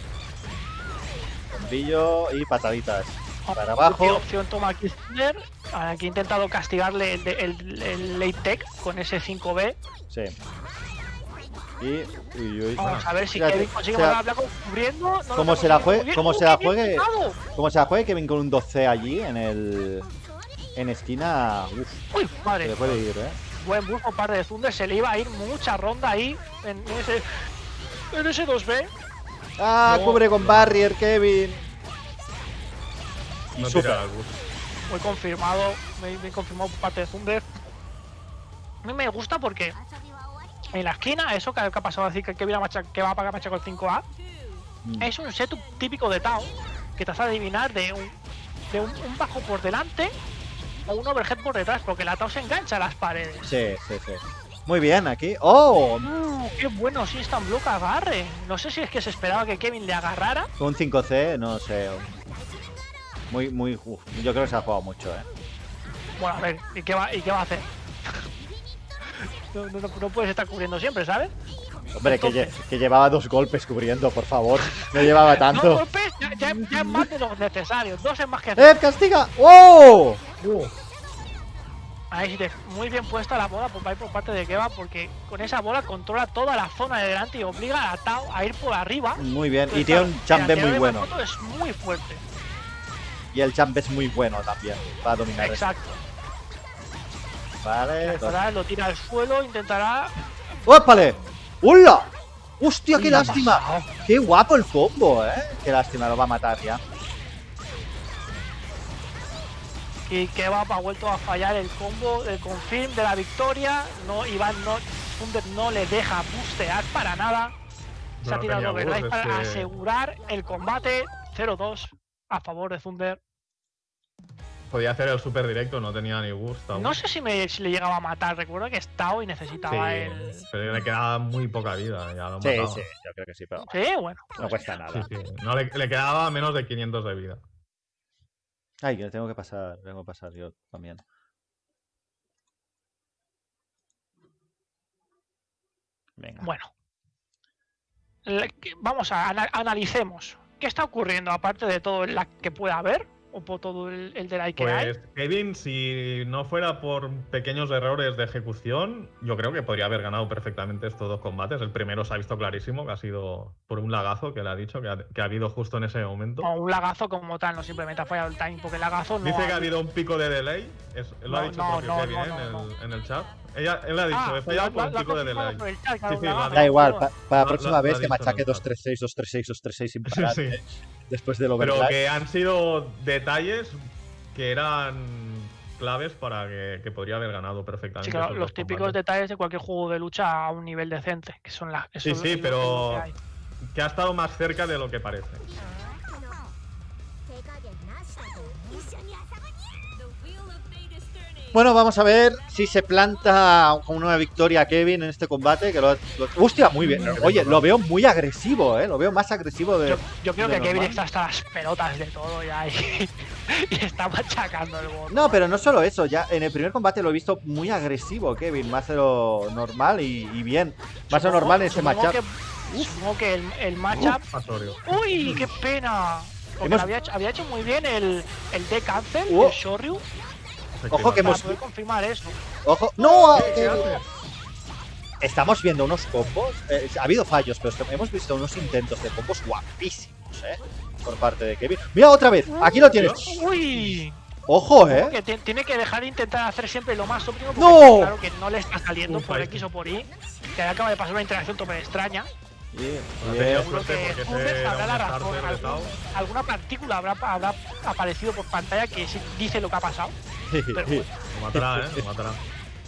Bombillo y pataditas. Para abajo. ¿Qué opción toma aquí Thunder? Aquí ha intentado castigarle el, el- el late tech con ese 5B. Sí. Y. Uy, uy. Vamos a ver si Fíjate, Kevin consigue o sea, volver a hablar cubriendo. No como se la juegue- como ¡Oh, se la juegue-! Como se la juegue Kevin con un 12 allí en el. En esquina. Uf, Uy, se madre. le puede ir, ¿eh? Buen bus por parte de Thunder. Se le iba a ir mucha ronda ahí en ese, en ese 2B. ¡Ah! No. Cubre con Barrier, Kevin. No tira el muy confirmado, muy, muy confirmado por parte de Thunder. A mí me gusta porque en la esquina, eso que, que ha pasado a decir que, macha- que va a pagar macha con 5A, Mm. es un setup típico de Tao que te hace adivinar de un, de un, un bajo por delante o un overhead por detrás, porque la Tao se engancha a las paredes. Sí, sí, sí. Muy bien, aquí. ¡Oh! Uh, ¡Qué bueno! Sí, está en bloque agarre. No sé si es que se esperaba que Kevin le agarrara. Un 5C, no sé. Muy, muy. uf, yo creo que se ha jugado mucho, ¿eh? Bueno, a ver, ¿y qué va, y qué va a hacer? No, no, no- no puedes estar cubriendo siempre, ¿sabes? Hombre, que, lle- que llevaba dos golpes cubriendo, por favor. No llevaba tanto. golpes, ya, ya, ya es más de lo necesario. Dos es más que ¡Eh, castiga! Ahí sí muy bien puesta la bola por, por parte de Keva porque con esa bola controla toda la zona de delante y obliga a Tao a ir por arriba. Muy bien. Y tiene un anterior muy de bueno. Es muy fuerte. Y el champ es muy bueno también. Para dominar esto. Exacto. Vale. lo tira al suelo, intentará. ¡Ópale! ¡Hola! ¡Hostia, qué ¿Qué ha lástima! ¡Qué guapo el combo, eh! ¡Qué lástima, lo va a matar ya! Y Keva ha vuelto a fallar el combo del confirm de la victoria. No, Iván no, Thunder no le deja bustear para nada. Se No ha tirado overdrive para que- asegurar el combate 0-2 a favor de Thunder. Podía hacer el super directo, no tenía ni gusto. No sé si, me, si le llegaba a matar. Recuerdo que estaba y necesitaba Sí, el. pero le quedaba muy poca vida. Ya lo Sí, mataba. sí, yo creo que sí, pero Sí, bueno. no cuesta Sí, nada. sí. No, le, le quedaba menos de 500 de vida. Ay, que tengo que pasar, tengo que pasar yo también. Venga. Bueno. Vamos a ana- analicemos. ¿Qué está ocurriendo aparte de todo el lag que pueda haber? O por todo el, el de la que hay. Pues Kevin, si no fuera por pequeños errores de ejecución, yo creo que podría haber ganado perfectamente estos dos combates. El primero se ha visto clarísimo, que ha sido por un lagazo que le ha dicho, que ha, que ha habido justo en ese momento. O un lagazo como tal, no simplemente ha fallado el timing, porque el lagazo no. Dice que ha ha- habido un pico de delay. es- él lo ha No, dicho no, propio no, Kevin no, ¿eh? no, en, no. el, en el chat. Ella, él ha dicho, Ah, he fallado por un ha pico de delay. chat, claro, Sí, sí, ha Da igual, pa- para la próxima vez ha que machaque chat. 236, 236, 236 sin Sí, parar. sí. Después del Pero overdrive. que han sido detalles que eran claves para que, que podría haber ganado perfectamente. Sí, claro, los típicos combates. detalles de cualquier juego de lucha a un nivel decente, que son las. Sí, sí, pero que ha estado más cerca de lo que parece. Bueno, vamos a ver si se planta con una victoria a Kevin en este combate. Que lo, lo- ¡Hostia! Muy bien. Oye, lo veo muy agresivo, ¿eh? Lo veo más agresivo de. Yo, yo creo de que Kevin está hasta las pelotas de todo ya y, y está machacando el bot. No, pero no solo eso, ya en el primer combate lo he visto muy agresivo, Kevin, más de lo normal y, y bien. Más de lo normal en ese matchup. Que, supongo que el, el matchup. ¡Uy, qué pena! Porque Hemos- había, hecho, había hecho muy bien el, el D cancel, Oh. el Shoryu, Ojo que para hemos. poder confirmar eso. Ojo. ¡No! ¿Qué eh, haces? Estamos viendo unos combos. eh, ha habido fallos, pero hemos visto unos intentos de combos guapísimos, ¿eh? Por parte de Kevin. ¡Mira otra vez! Aquí lo tienes. ¡Uy! Ojo, ¿eh? Que ti- tiene que dejar de intentar hacer siempre lo más óptimo porque ¡No! claro que no le está saliendo por. X o por Y. Que acaba de pasar una interacción tope extraña. Que porque la razón. algún- alguna partícula habrá, habrá aparecido por pantalla que dice lo que ha pasado. Pero bueno, Lo matará, eh. Lo matará.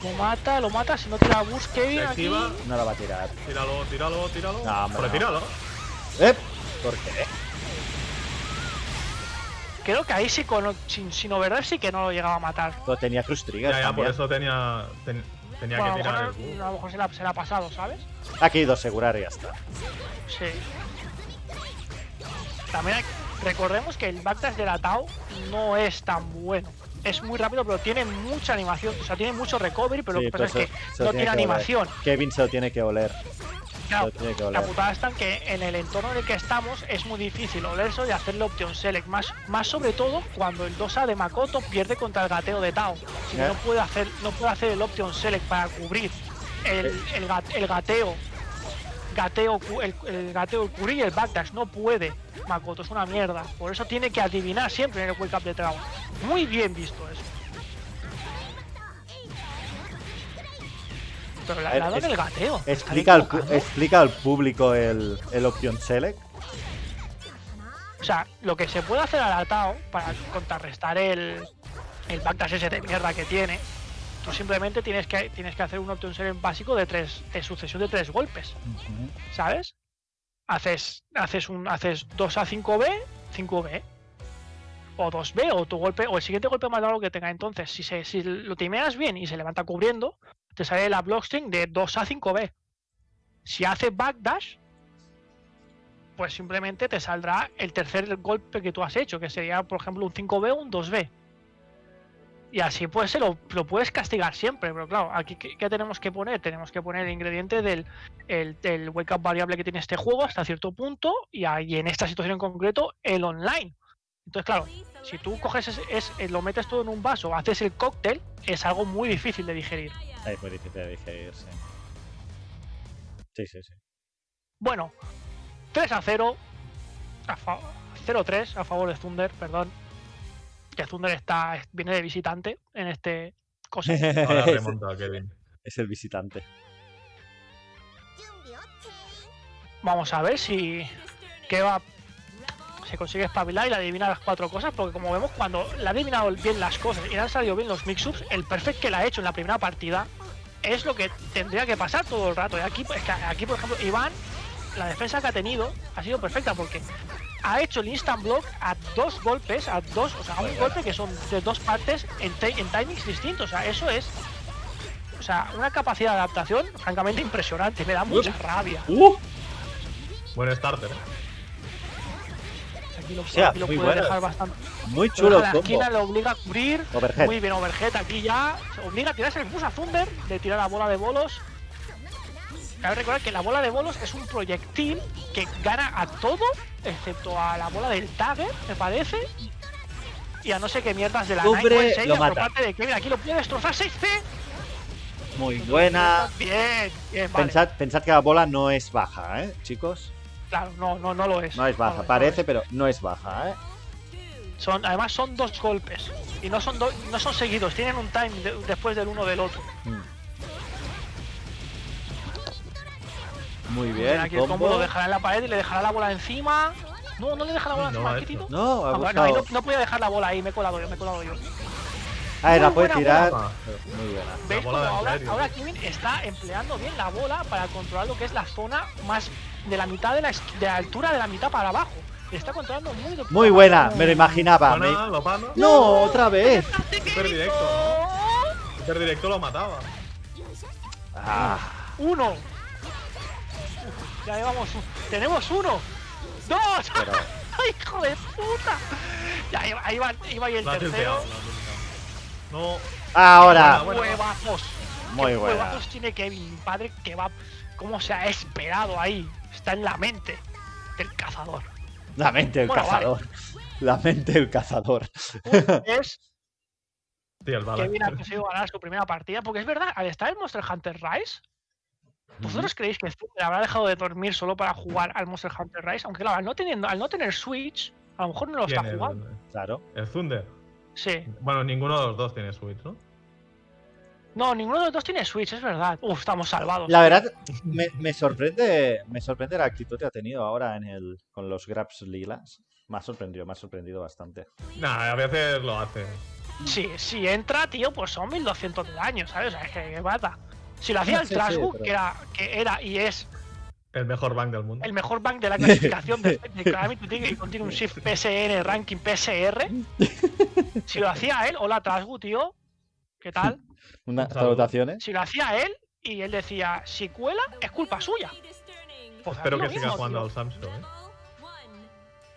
lo mata, lo mata. Si no tira bus, Kevin Se aquí. No la va a tirar. Tíralo, tíralo, tíralo. No, hombre, Pero tíralo. ¿Eh? ¿Por qué? Creo que ahí sí, con, sin, sin overdrive sí que no lo llegaba a matar. Lo tenía Cruz Trigger Ya, ya, por eso tenía, ten- tenía Bueno, a, que lo tirar el mejor, bug. a lo mejor se la, se la ha pasado, ¿sabes? Aquí ido a asegurar y ya está. Sí. También hay- recordemos que el backdash de la Tao no es tan bueno. Es muy rápido, pero tiene mucha animación. O sea, tiene mucho recovery, pero Sí, lo que pasa es que se- se lo no tiene tiene que oler. animación. Kevin se lo tiene que oler. Claro, que la putada está en que en el entorno en el que estamos es muy difícil olerlo y hacerle option select. Más, más sobre todo cuando el 2A de Makoto pierde contra el gateo de Tao. Si ¿Eh? no puede hacer, no puede hacer el option select para cubrir el, el, gat- el gateo. Gateo, el, el gateo, el cubrir y el backdash. No puede. Makoto es una mierda. Por eso tiene que adivinar siempre en el wake up de Tao. Muy bien visto eso. Pero la ha dado en el gateo. ¿Está Explica al, explica público el, el Option Select. O sea, lo que se puede hacer al Tao para contrarrestar el, el backdash ese de mierda que tiene, tú simplemente tienes que, tienes que hacer un option select básico de tres, de sucesión de tres golpes, ¿sabes? Haces, haces un, haces 2 a 5B, 5B. O 2B, o tu golpe, o el siguiente golpe más largo que tenga. Entonces, si, se, si lo timeas bien y se levanta cubriendo, te sale la blockstring de 2 a 5B. Si hace backdash, pues simplemente te saldrá el tercer golpe que tú has hecho, que sería, por ejemplo, un 5B o un 2B. Y así pues se lo, lo puedes castigar siempre, pero claro, aquí ¿qué, tenemos que poner? Tenemos que poner el ingrediente del el, wake up variable que tiene este juego hasta cierto punto y ahí en esta situación en concreto el online. Entonces claro, si tú coges es, eh, lo metes todo en un vaso, haces el cóctel, es algo muy difícil de digerir. Es muy difícil de digerir, sí. Sí, sí, sí. Bueno, 3 a 0. A fa- 0-3 a favor de Thunder, perdón. Que Thunder está, viene de visitante en este cosa. Ahora es, remonta Kevin. es el visitante. Vamos a ver si Kebab se consigue espabilar y le adivina las cuatro cosas, porque como vemos, cuando le ha adivinado bien las cosas y le han salido bien los mix-ups, el perfect que le ha hecho en la primera partida es lo que tendría que pasar todo el rato. Y aquí, es que aquí por ejemplo, Iván, la defensa que ha tenido ha sido perfecta porque ha hecho el instant block a dos golpes, a dos, o sea, a un golpe que son de dos partes en, en timings distintos. O sea, eso es. O sea, una capacidad de adaptación francamente impresionante. Me da mucha rabia. ¡Uh! Buen starter, Aquí lo, sea, lo muy puede bueno. dejar bastante. Muy Lo chulo la esquina, le obliga a cubrir. Overhead. Muy bien, overhead aquí ya. Se obliga a tirarse el bus a Thunder de tirar la bola de bolos. Cabe recordar que la bola de bolos es un proyectil que gana a todo, excepto a la bola del Tagger, me parece. Y a no sé qué mierdas de la Cubre, Seiya lo por mata. parte de Kevin. Aquí lo puede destrozar 6C. Muy buena. Bien, bien, vale. Pensad, pensad que la bola no es baja, ¿eh, chicos? Claro, no, no, no lo es. No es baja. no Parece, es. pero no es baja, ¿eh? Son, además son dos golpes. Y no son, do- no son seguidos, tienen un time de- después del uno del otro. Mm. Muy bien, aquí el combo combo. lo dejará en la pared y le dejará la bola encima. No, no le deja la bola No, encima, eso. ¿qué Tito? No, ha Ah, bueno, ahí no, no podía dejar la bola ahí, me he colado yo, me he colado yo. Ah, la puede tirar. bola. Muy buena. ¿Veis bola cómo de ahora, ahora. Kevin está empleando bien la bola para controlar lo que es la zona más de la mitad de la, de la altura de la mitad para abajo? Está controlando muy de Muy buena, me lo imaginaba. me- lo pana. No, otra vez. Super directo, ¿no? Super directo lo mataba. Ah, Uno. Uf, ya llevamos un- Tenemos uno. Dos. pero ¡Hijo de puta! Ya iba, ahí va, iba ahí el Lo ha tercero. No, ahora. Bueno, Huevazos. Muy ¿Qué buena. huevazos tiene Kevin, mi padre, que va. ¿Cómo se ha esperado ahí? Está en la mente del cazador. La mente del Bueno, vale. cazador. La mente del cazador. Es sí, el bala. Kevin ha conseguido ganar su primera partida. Porque es verdad, al estar en Monster Hunter Rise, ¿vosotros creéis que Zunder habrá dejado de dormir solo para jugar al Monster Hunter Rise? Aunque claro, al no, teniendo, al no tener Switch, a lo mejor no lo está ¿Quién, el- jugando. Claro. El Thunder. Sí. Bueno, ninguno de los dos tiene Switch, ¿no? No, ninguno de los dos tiene Switch, es verdad. Uf, estamos salvados. La verdad, me, me sorprende me sorprende la actitud que ha tenido ahora en el con los grabs lilas. Me ha sorprendido, me ha sorprendido bastante. Nah, a veces lo hace. Sí, si entra, tío, pues son 1200 de daño, ¿sabes? O sea, es que, que mata. Si lo hacía el Sí, sí, Trasgu, pero- que, era, que era y es El mejor bank del mundo. el mejor bank de la clasificación de, Calamity Trigger y contiene un Shift PSN ranking PSR. Si lo hacía él, hola Trasgu, tío, ¿qué tal? Unas salutaciones. Si lo hacía él y él decía, si cuela, es culpa suya. Pues Espero que lo siga mismo, jugando tío. al Samsung, ¿eh?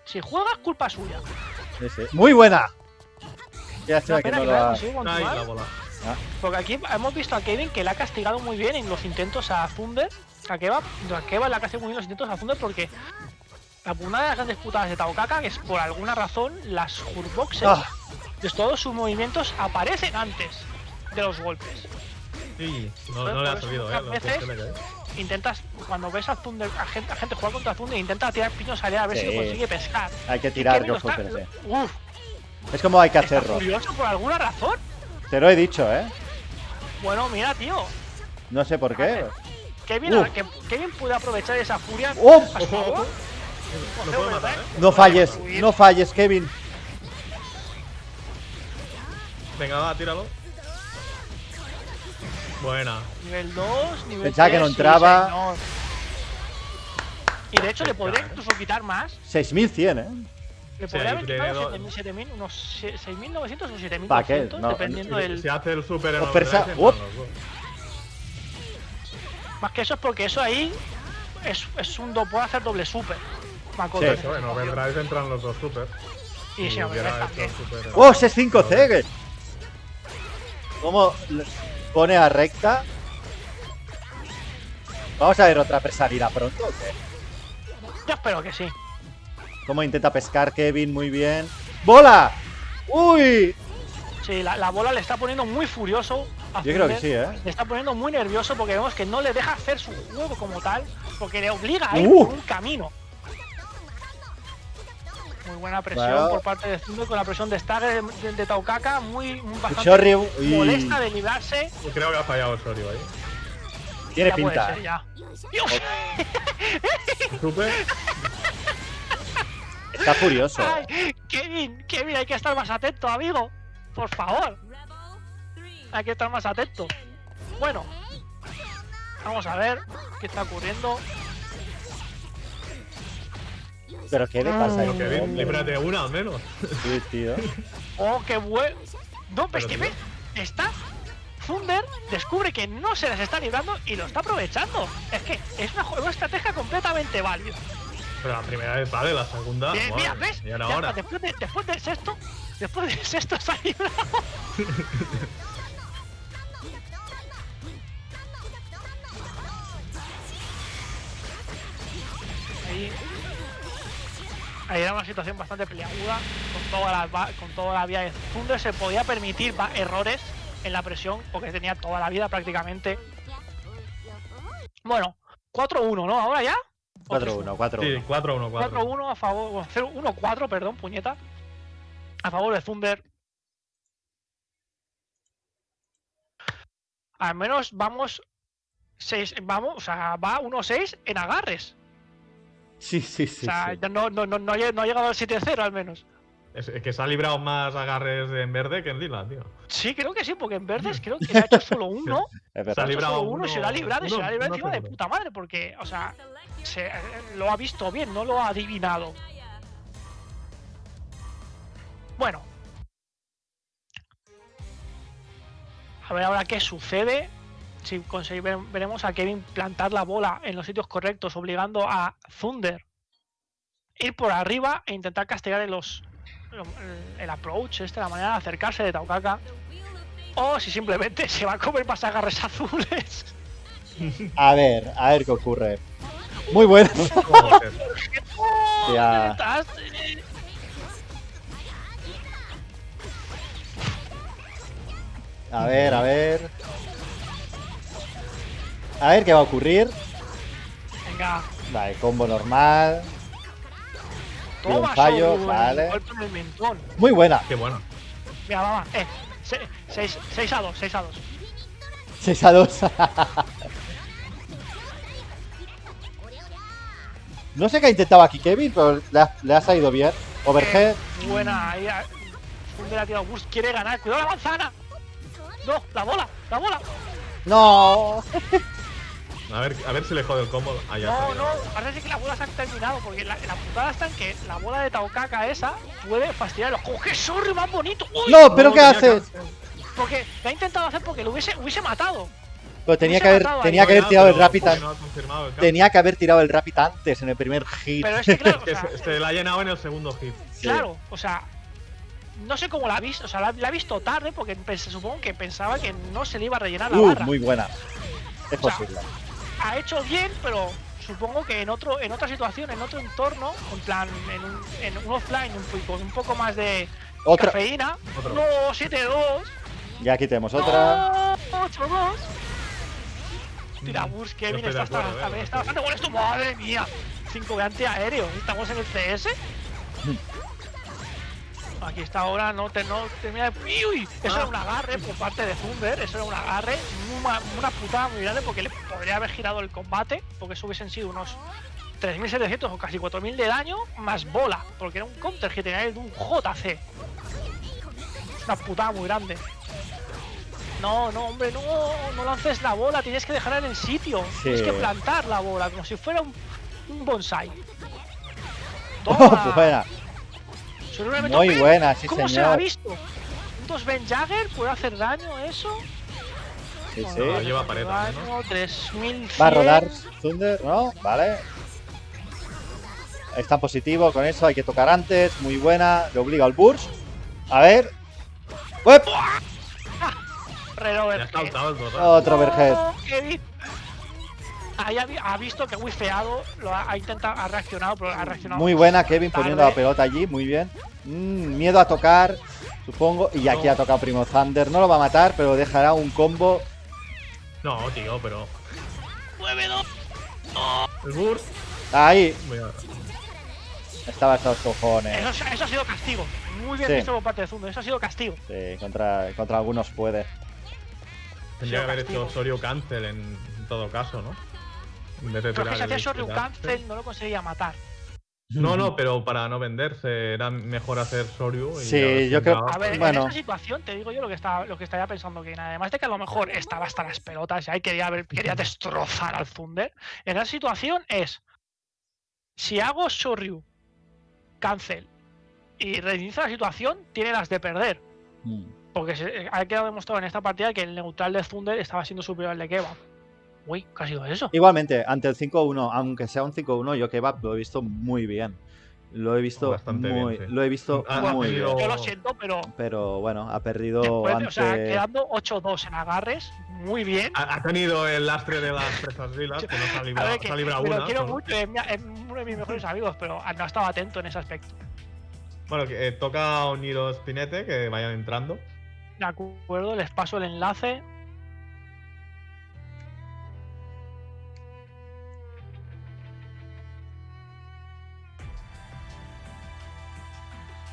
Si juega, es culpa suya. Sí, sí. Muy buena. Qué lástima no que lo no ha... conseguido Ay, la bola. Porque aquí hemos visto a Kevin que le ha castigado muy bien en los intentos a Thunder. A Kebab, a Kebab le ha muy bien los intentos a Thunder porque una de las grandes putadas de Taokaka es por alguna razón las Hurboxes Ah. de todos sus movimientos aparecen antes de los golpes. Sí, no, le ha muchas ¿eh? Veces-. Intentas, cuando ves a Thunder, a gente, a gente jugar contra Thunder, intenta tirar piños allá a ver si lo consigue pescar. Hay que tirar Hunter, sí. Uf, Es como hay que hacerlo. furioso por alguna razón. Te lo he dicho, ¿eh? Bueno, mira, tío. No sé por qué. Kevin, Uf. que, Kevin puede aprovechar esa furia favor. Lo puede matar, ¿eh? No falles, no falles, Kevin. Venga, va, tíralo. Buena. Nivel 2, nivel Pensaba que no 3, sí, entraba. señor. Y de hecho le podría incluso quitar más. 6100, ¿eh? Le Sí, podría haber quitado dos. 7.000, 7.000, unos se- 6.900 o ¿Pa' 7.200, qué? No, dependiendo Si, del... si hace el super en Más que eso es porque eso ahí es, es un do, puede hacer doble super. Sí. Eso, en overdrive entran los dos super. Y si hubiera overdrive también. super ¡Oh, ese es 5C! cómo pone a recta. Vamos a ver otra presalida pronto. ¿o qué? Yo espero que sí. Cómo intenta pescar Kevin muy bien. ¡Bola! ¡Uy! Sí, la, la bola le está poniendo muy furioso. a Yo creo que sí, ¿eh? Le está poniendo muy nervioso porque vemos que no le deja hacer su juego como tal, porque le obliga a ir Uh. por un camino. Muy buena presión Bueno. por parte de Thunder con la presión de Stagger de, de, de Taukaka, muy, muy bastante Chorri, uy. molesta de librarse. Yo creo que ha fallado Osorio ahí. Tiene Ya puede pinta. ser, ya. Dios, Super. Está furioso. ay, Kevin, Kevin, hay que estar más atento, amigo. Por favor, Rebel 3. hay que estar más atento. Bueno, vamos a ver qué está ocurriendo. Pero ¿qué le pasa a Pero este que líbrate una al menos. Sí, tío. Oh, qué bueno. No, pero es que ve, está. Thunder descubre que no se las está librando y lo está aprovechando. Es que es una, una estrategia completamente válida. Pero la primera vez vale, la segunda. Bien, mira, madre, ¿ves? Y ahora, Ya ahora. está, después, de, después del sexto, después del sexto se ha librado. Ahí, ahí era una situación bastante peleaguda con toda la, con toda la vía de Thunder se podía permitir errores en la presión porque tenía toda la vida prácticamente. Bueno, 4-1, ¿no? Ahora ya. ¿O 4-1, 4-1. Sí, 4-1, 4. 4-1 a favor, bueno, 0 1-4, perdón, puñeta. A favor de Thunder. Al menos vamos 6, vamos, o sea, va 1-6 en agarres. Sí, sí, sí. o sea, sí. ya no, no, no, no, ha lle- no ha llegado al 7-0 al menos. Es, es que se ha librado más agarres en verde que en lila, tío. Sí, creo que sí, porque en verdes creo que le ha hecho solo uno. Se ha librado solo uno y se lo ha uno- librado y se lo ha uno- librado uno encima de puta madre, porque, o sea, se, eh, lo ha visto bien, no lo ha adivinado. Bueno. A ver ahora qué sucede. Si conseguimos, veremos a Kevin plantar la bola en los sitios correctos, obligando a Thunder ir por arriba e intentar castigar en los, el, approach, este, la manera de acercarse de Taukaka. O si simplemente se va a comer más agarres azules. A ver, a ver qué ocurre. Muy bueno. Ya. A ver, a ver. A ver qué va a ocurrir. Venga, Vale, combo normal. Tira un toma fallo, Shoryuken, vale. golpe en el mentón. Muy buena. Qué bueno. Mira, vamos, eh. 6 a 2, 6 a 2. 6 a 2. no sé qué ha intentado aquí Kevin, pero le ha, le ha salido bien. Overhead. buena, ahí. ah, Thunder ha tirado boost, quiere ganar. ¡Cuidado la manzana! No, la bola, la bola. No. A ver, a ver si le jode el combo. Ah, ya No, está. no, parece que la bola se ha terminado. Porque la, la putada está en que la bola de Taukaka esa puede fastidiar los ¡Oh, qué sorry más bonito! ¡Uy! No, pero ¿qué haces? que- Porque lo ha intentado hacer porque lo hubiese, hubiese matado. Pero tenía se que ha haber, tenía que haber tirado el rapid Tenía que haber tirado el rapid antes en el primer hit. Pero es que, claro, o Que sea, se, se la ha llenado en el segundo hit. Claro, o sea, no sé cómo la ha visto, o sea, la, la ha visto tarde porque pens- supongo que pensaba que no se le iba a rellenar la Uh, barra. muy buena. Es O sea, posible. Ha hecho bien, pero supongo que en otro en otra situación, en otro entorno, en plan, en un, en un offline, un, poco- con un poco más de Otra. cafeína. Otro. No, 7-2. Ya quitemos otra. No, 8-2. Tira bus, Kevin, está, acuerdo, está, eh, está bastante bueno esto. Madre mía. 5 de antiaéreo. Estamos en el CS. Aquí está ahora, no, te, no termina. ¡Uy! Eso era un agarre por parte de Thunder. Eso era un agarre. Una, una putada muy grande porque le podría haber girado el combate. Porque eso hubiesen sido unos 3.700 o casi 4.000 de daño. Más bola. Porque era un counter que tenía de un JC. Una putada muy grande. No, no, hombre, no, no lances la bola, tienes que dejarla en el sitio. Tienes que plantar la bola, como si fuera un, un bonsai. Oh, Toma. Buena. Seguramente, Muy buena, sí, ¿Cómo se la ha señor. visto? ¿Un 2 Ben Jagger puede hacer daño eso? Sí, sí. no lleva pared también, daño, 3100. Va a rodar Thunder, ¿no? Vale. Está positivo con eso, hay que tocar antes. Muy buena, le obliga al burst. A ver. Total. Otro overhead. Ahí ha, ha visto que wifeado, lo ha, ha intentado, ha reaccionado, pero ha reaccionado. Muy buena Kevin poniendo la tarde. pelota allí, muy bien. Mm, miedo a tocar, supongo. Y aquí No. ha tocado Primo Thunder. No lo va a matar, pero dejará un combo. No, tío, pero. ¡Muévelo! El burst. Ahí, estaba hasta los cojones. Eso, eso ha sido castigo. Muy bien Sí. visto por parte de Zundo. Eso ha sido castigo. Sí, contra, contra algunos puede. Tendría que haber hecho Soryu cancel en, en todo caso, ¿no? De Pero que si hacía Soryu cancel. No lo conseguía matar. No, no, pero para no venderse era mejor hacer Soryu. Y Sí, a ver si yo creo-. A ver, Bueno. en esa situación te digo yo lo que estaba, lo que estaría pensando que además de que a lo mejor estaba hasta las pelotas y ahí quería ver, quería destrozar al Thunder. En esa situación es si hago Soryu cancel y reinicio la situación, tiene las de perder. Mm. Porque se, ha quedado demostrado en esta partida que el neutral de Thunder estaba siendo superior al de Kebab. Uy, ¿qué ha sido eso? Igualmente, ante el 5-1, aunque sea un 5-1, yo Kebab lo he visto muy bien. Lo he visto Bastante bien, muy, sí. lo he visto Ha- Bueno, muy bien. Yo lo siento, pero Pero bueno, ha perdido después, ante. o sea, quedando 8-2 en agarres, muy bien. Ha, ha tenido el lastre de las presas lilas, que no se ha A librado, ver, que se ha librado me lo una. quiero solo. mucho, es, mi- es uno de mis mejores amigos, pero no estaba atento en ese aspecto. Bueno, que, eh, toca a Oniro Spinete, que vayan entrando. De acuerdo, les paso el enlace.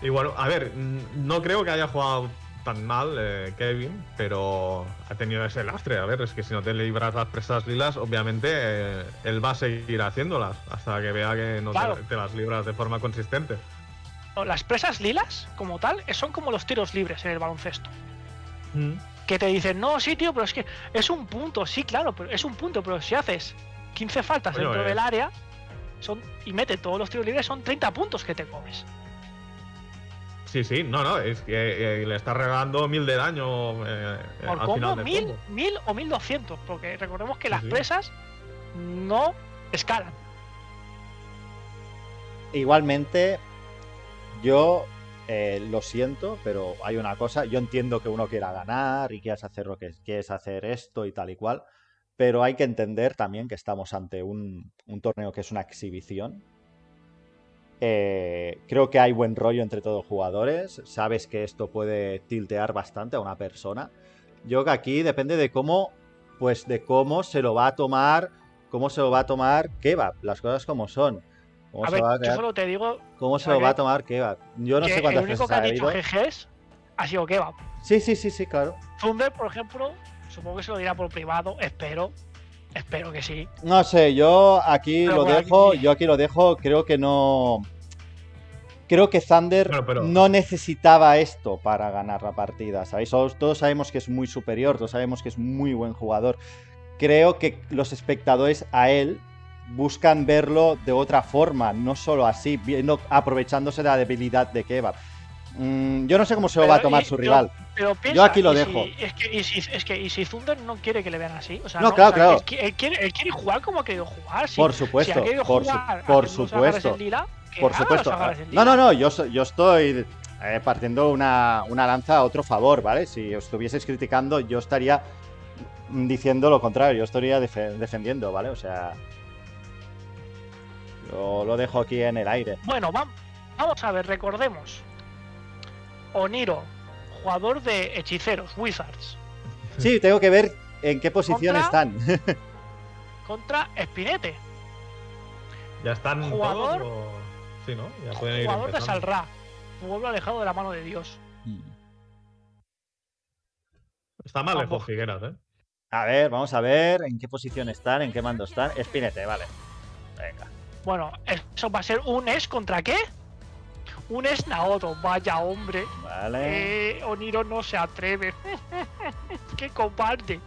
Y bueno, a ver, mm, no creo que haya jugado tan mal eh, Kevin, pero ha tenido ese lastre. A ver, es que si no te libras las presas lilas, obviamente eh, él va a seguir haciéndolas hasta que vea que no te- Claro. te, las libras de forma consistente. Las presas lilas, como tal, son como los tiros libres en el baloncesto. Que te dicen, no, sí, tío, pero es que es un punto, sí, claro, pero es un punto, pero si haces 15 faltas Bueno, dentro eh. del área son, y mete todos los tiros libres, son 30 puntos que te comes. Sí, sí, no, no, es que eh, le está regalando mil de daño eh, Por al combo, final del 1000, combo. 1000 o 1200, porque recordemos que Sí, las sí. presas no escalan. Igualmente, yo eh, lo siento, pero hay una cosa. Yo entiendo que uno quiera ganar y quieras hacer lo que quieres hacer esto y tal y cual. Pero hay que entender también que estamos ante un, un torneo que es una exhibición. Eh, creo que hay buen rollo entre todos los jugadores. Sabes que esto puede tiltear bastante a una persona. Yo que aquí depende de cómo, pues de cómo se lo va a tomar, cómo se lo va a tomar Kebab, las cosas como son. Cómo A se ver, va a yo solo te digo ¿Cómo se lo va a tomar Kebab? Yo no sé el cuántas único veces que ha ha dicho. GGs ha sido Kebab. Sí, sí, sí, sí, claro. Thunder, por ejemplo, supongo que se lo dirá por privado, espero. Espero que sí. No sé, yo aquí Pero lo bueno, dejo, aquí- yo aquí lo dejo, creo que no. Creo que Thunder pero- no necesitaba esto para ganar la partida, ¿sabéis? Todos, todos sabemos que es muy superior, todos sabemos que es muy buen jugador. Creo que los espectadores a él buscan verlo de otra forma, no solo así, viendo, aprovechándose de la debilidad de Kebab. Mm, yo no sé cómo se lo va a tomar y su yo- rival. Pero piensa, aquí lo dejo. Si, es, que, y si, es que y si Thunder no quiere que le vean así. O sea, No, no, claro, o sea, claro. Él, qui- él quiere, él quiere jugar como ha querido jugar. Si, Por si supuesto, ha querido por su- jugar por supuesto. lila, Por supuesto. No, no, no, yo, yo estoy eh, partiendo una, una lanza a otro favor, ¿vale? Si os estuvieseis criticando, yo estaría diciendo lo contrario, yo estaría defe- defendiendo, ¿vale? O sea, yo lo dejo aquí en el aire. Bueno, vam- vamos a ver, recordemos. Oniro, jugador de hechiceros, Wizards, Sí, tengo que ver en qué posición Contra- están. contra Spinete, ¿Ya están Jugador- todos? o- Sí, ¿no? Ya pueden ir jugador de. Salra, pueblo alejado de la mano de Dios. Está mal lejos. Figueras, ¿eh? A ver, vamos a ver en qué posición están, en qué mando están. Espinete, vale. Venga. Bueno, eso va a ser un es contra qué? Un es Naoto, vaya hombre. Vale. Eh, Oniro no se atreve. ¡Qué cobarde!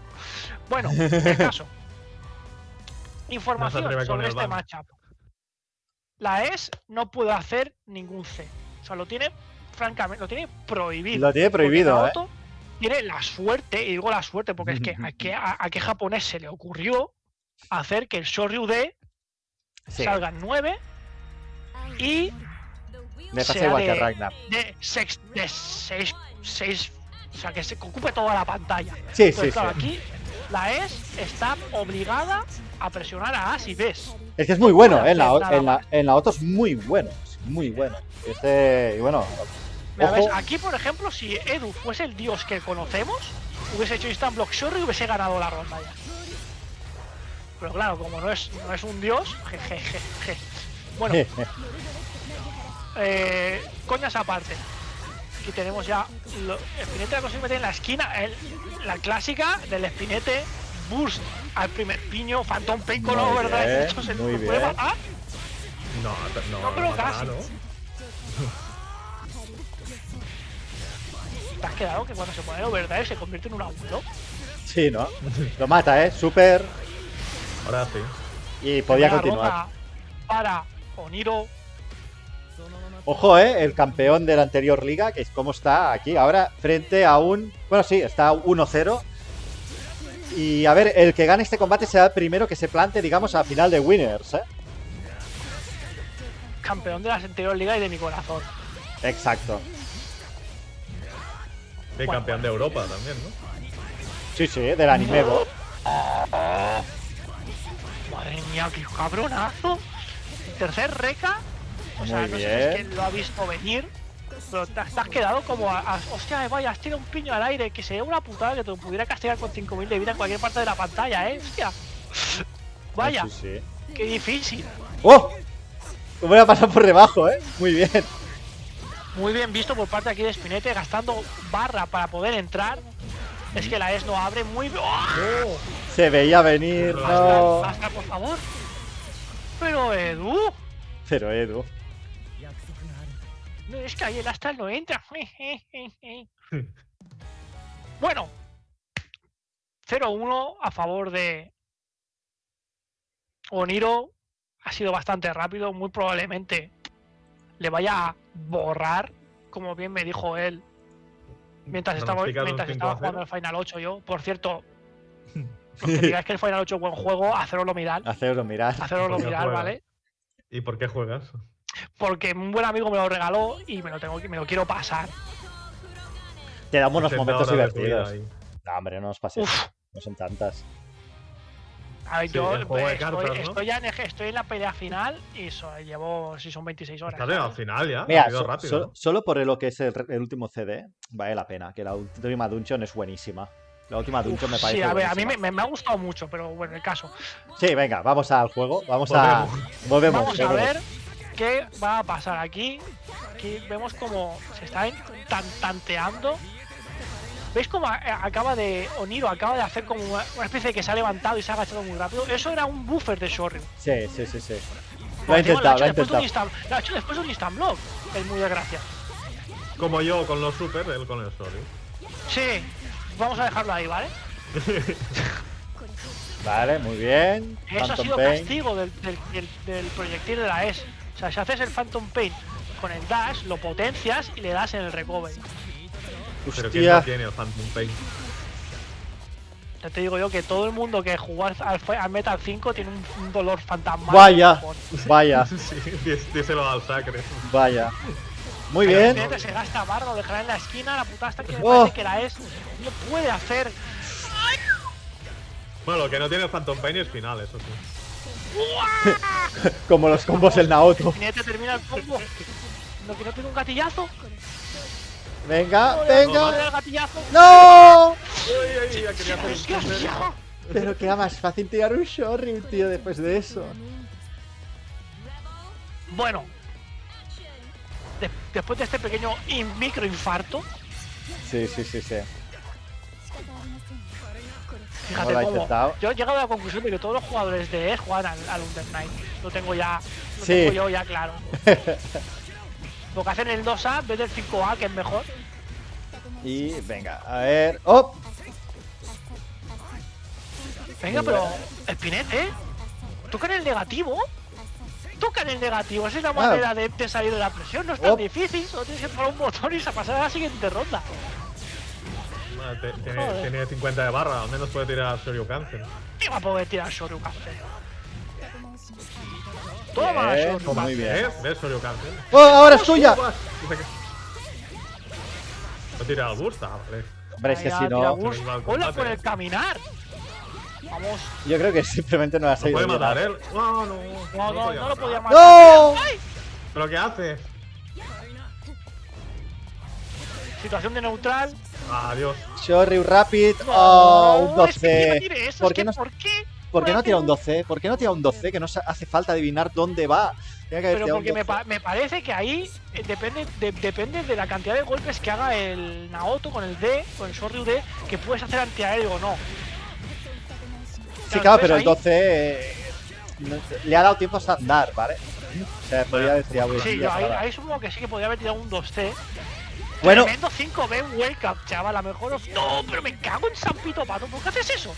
Bueno, el caso. Información sobre este matchup. La ES no puede hacer ningún C. O sea, lo tiene, francamente, lo tiene prohibido. Lo tiene prohibido, ¿eh? Tiene la suerte, y digo la suerte porque es que a qué, a, a qué japonés se le ocurrió hacer que el Shoryu D Sí. salga en 9 y Me pasa igual que Ragnar. de 6 de seis, seis O sea, que se ocupe toda la pantalla. Sí, sí, claro, sí. aquí la ES está obligada a presionar a As y Bs. Es que es muy bueno, ¿eh? en, la, en, la, en la Otto es muy bueno. es muy bueno. Este, y bueno, Mira. ¿ves? Aquí, por ejemplo, si Edu fuese el dios que conocemos, hubiese hecho Instant Block Shorty y hubiese ganado la ronda ya. Pero claro, como no es, no es un dios, jejeje. Bueno, eh, coñas aparte. Aquí tenemos ya lo, Espinete la consigue meter en la esquina. el- la clásica del Espinete Burst al primer piño, Phantom Pain con Muy bien, el muy. Ah, No, no, No, pero no casi. ¿no? ¿te has quedado que cuando se pone el overdrive se convierte en un abuelo? sí, ¿no? Lo mata, ¿eh? Súper. Ahora sí. Y podía continuar. Para Oniro. Ojo, ¿eh? El campeón de la anterior liga, que es como está aquí ahora, frente a un... Bueno, sí, está 1-0. Y a ver, el que gane este combate será el primero que se plante, digamos, a final de Winners, ¿eh? campeón de la anterior liga y de mi corazón. Exacto. Y campeón de Europa también, ¿no? Sí, sí, del Animevo. Madre mía, qué cabronazo. Tercer reca. O sea, Muy no sé si es que lo ha visto venir. Pero te, has te has quedado como a, a- Hostia, vaya, has tirado un piño al aire. Que sería una putada que te pudiera castigar con 5000 de vida en cualquier parte de la pantalla, eh. Hostia. Vaya, Sí, sí. qué difícil. ¡Oh! Voy a pasar por debajo, ¿eh? Muy bien. Muy bien visto por parte aquí de Spinete, gastando barra para poder entrar. Es que la ES no abre muy bien. ¡Oh! Se veía venir, no. Basta, por favor. Pero Edu, Pero Edu. No es que ahí el Astral no entra. bueno, 0-1 a favor de Oniro. Ha sido bastante rápido, muy probablemente le vaya a borrar, como bien me dijo él, mientras estaba, mientras 5 estaba a 0. jugando el Final 8 yo. Por cierto, los que digáis que el Final 8 es buen juego, haceroslo mirar. Hacerlo mirar. Haceroslo mirar. ¿vale? ¿Y por qué juegas? Porque un buen amigo me lo regaló y me lo tengo que me lo quiero pasar. Te damos unos 60 momentos divertidos. No, hombre, no nos pases. Uf. No son tantas. A ver, Sí, yo eh, cartas, estoy, ¿no? estoy ya en, eje- estoy en la pelea final y so- llevo, si son 26 horas. Estás al final ya. Mira, ha sido so- rápido. so- ¿no? solo por lo que es el, el último CD, vale la pena. Que la última Dungeon es buenísima. La última Dungeon me parece sí, a ver, a mí me, buenísima. me- me ha gustado mucho, pero bueno, el caso. Sí, venga, vamos al juego. Vamos a. Volvemos. Vamos a volvemos. ver qué va a pasar aquí. Aquí vemos como se está tan, tanteando. ¿Veis cómo acaba de. Oniro acaba de hacer como una, especie de que se ha levantado y se ha agachado muy rápido? Eso era un buffer de Shoryu. Sí, sí, sí, sí. Lo ha intentado, lo ha hecho después de un intentado. instant- Lo ha hecho después de un instant block. Es muy desgraciado. Como yo con los super, él con el sorry. Sí, vamos a dejarlo ahí, ¿vale? Vale, muy bien. Eso ha sido Pain. castigo del, del, del- del proyectil de la ES. O sea, si haces el Phantom Pain con el dash, lo potencias y le das en el recovery. Pero ¿quién no tiene el Phantom Pain? Ya te digo yo que todo el mundo que jugó al, al, al Metal 5 tiene un, un dolor fantasmal. Vaya. Vaya, Sí, dís- díselo al sacre. vaya. Muy Pero bien. se gasta barra, lo dejará en la esquina, la puta hasta que me Oh. parece que la ES no puede hacer. Bueno, lo que no tiene el Phantom Pain es final, eso sí. Como los combos del Naoto. Finete termina el combo. No, que no tiene un gatillazo. Venga, No venga. ¡No! Uy, uy, quería hacer. Pero queda más fácil tirar un Shoryu, tío, después de eso. Bueno, de- después de este pequeño in- microinfarto, Sí, sí, sí, sí. Fíjate cómo. Yo he llegado a la conclusión de que todos los jugadores de ES juegan al, al Under Night. Lo tengo ya. Lo Sí. tengo yo ya claro. Lo que hacen el 2A en vez del 5A, que es mejor. Y venga, a ver. ¡Oh! Venga, pero. Espinete, toca en el negativo. Toca en el negativo. Esa es la manera de, de salir de la presión. No es tan Oh. difícil. Solo tienes que poner un botón y se pasar a la siguiente ronda. Bueno, te- tiene, Joder. tiene 50 de barra, al menos puede tirar Shoryuken. Y va a poder tirar Shoryuken. Toma, Bien, Shoryuken. muy bien. ¿Ves? ¿Ves? ¡Oh, ahora es que- No tira el burst, ah, vale. Hombre, es que si ha no- Hola por eh. el caminar. Vamos. Yo creo que simplemente no ha Lo salido puede matar él. No, no. No, no, no lo podía matar. matar. ¡No! ¿Pero qué hace? Situación de neutral. Adiós. Shoryu Rapid. No, Oh, un es que encima 12. tiene eso, ¿Por es qué que no- ¿Por qué? ¿Por qué no puede tira un hacer 12? ¿Por qué no tira un 12? Que no hace falta adivinar dónde va. Tiene que haber Pero porque me, 12. pa- me parece que ahí eh, depende de, depende de la cantidad de golpes que haga el Naoto con el D, con el Sorryu D, que puedes hacer antiaéreo o no. Sí, claro, pero el ahí- 12 eh, no- le ha dado tiempo a andar, ¿vale? O sea, podría tirado Sí, ahí supongo que sí que podría haber tirado un 2C. Bueno, Tremendo 5B Wake Up, chaval, a lo mejor. os- No, pero me cago en San Pito Pato, ¿por qué haces eso?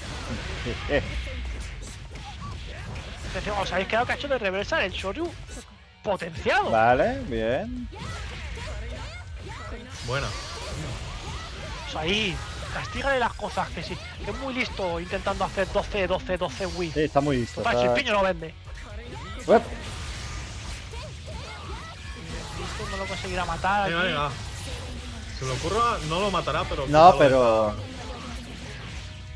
Os habéis quedado cacho de reversar el Shoryu potenciado. vale, bien. Buena. O sea, ahí, castígale las cosas, que sí. Que es muy listo intentando hacer 12, 12, 12 Wii. Sí, está muy listo. Total, si el piño no vende. Uep, Listo, no lo conseguirá matar. Venga, aquí. venga. Se le ocurra, no lo matará, pero. No, pero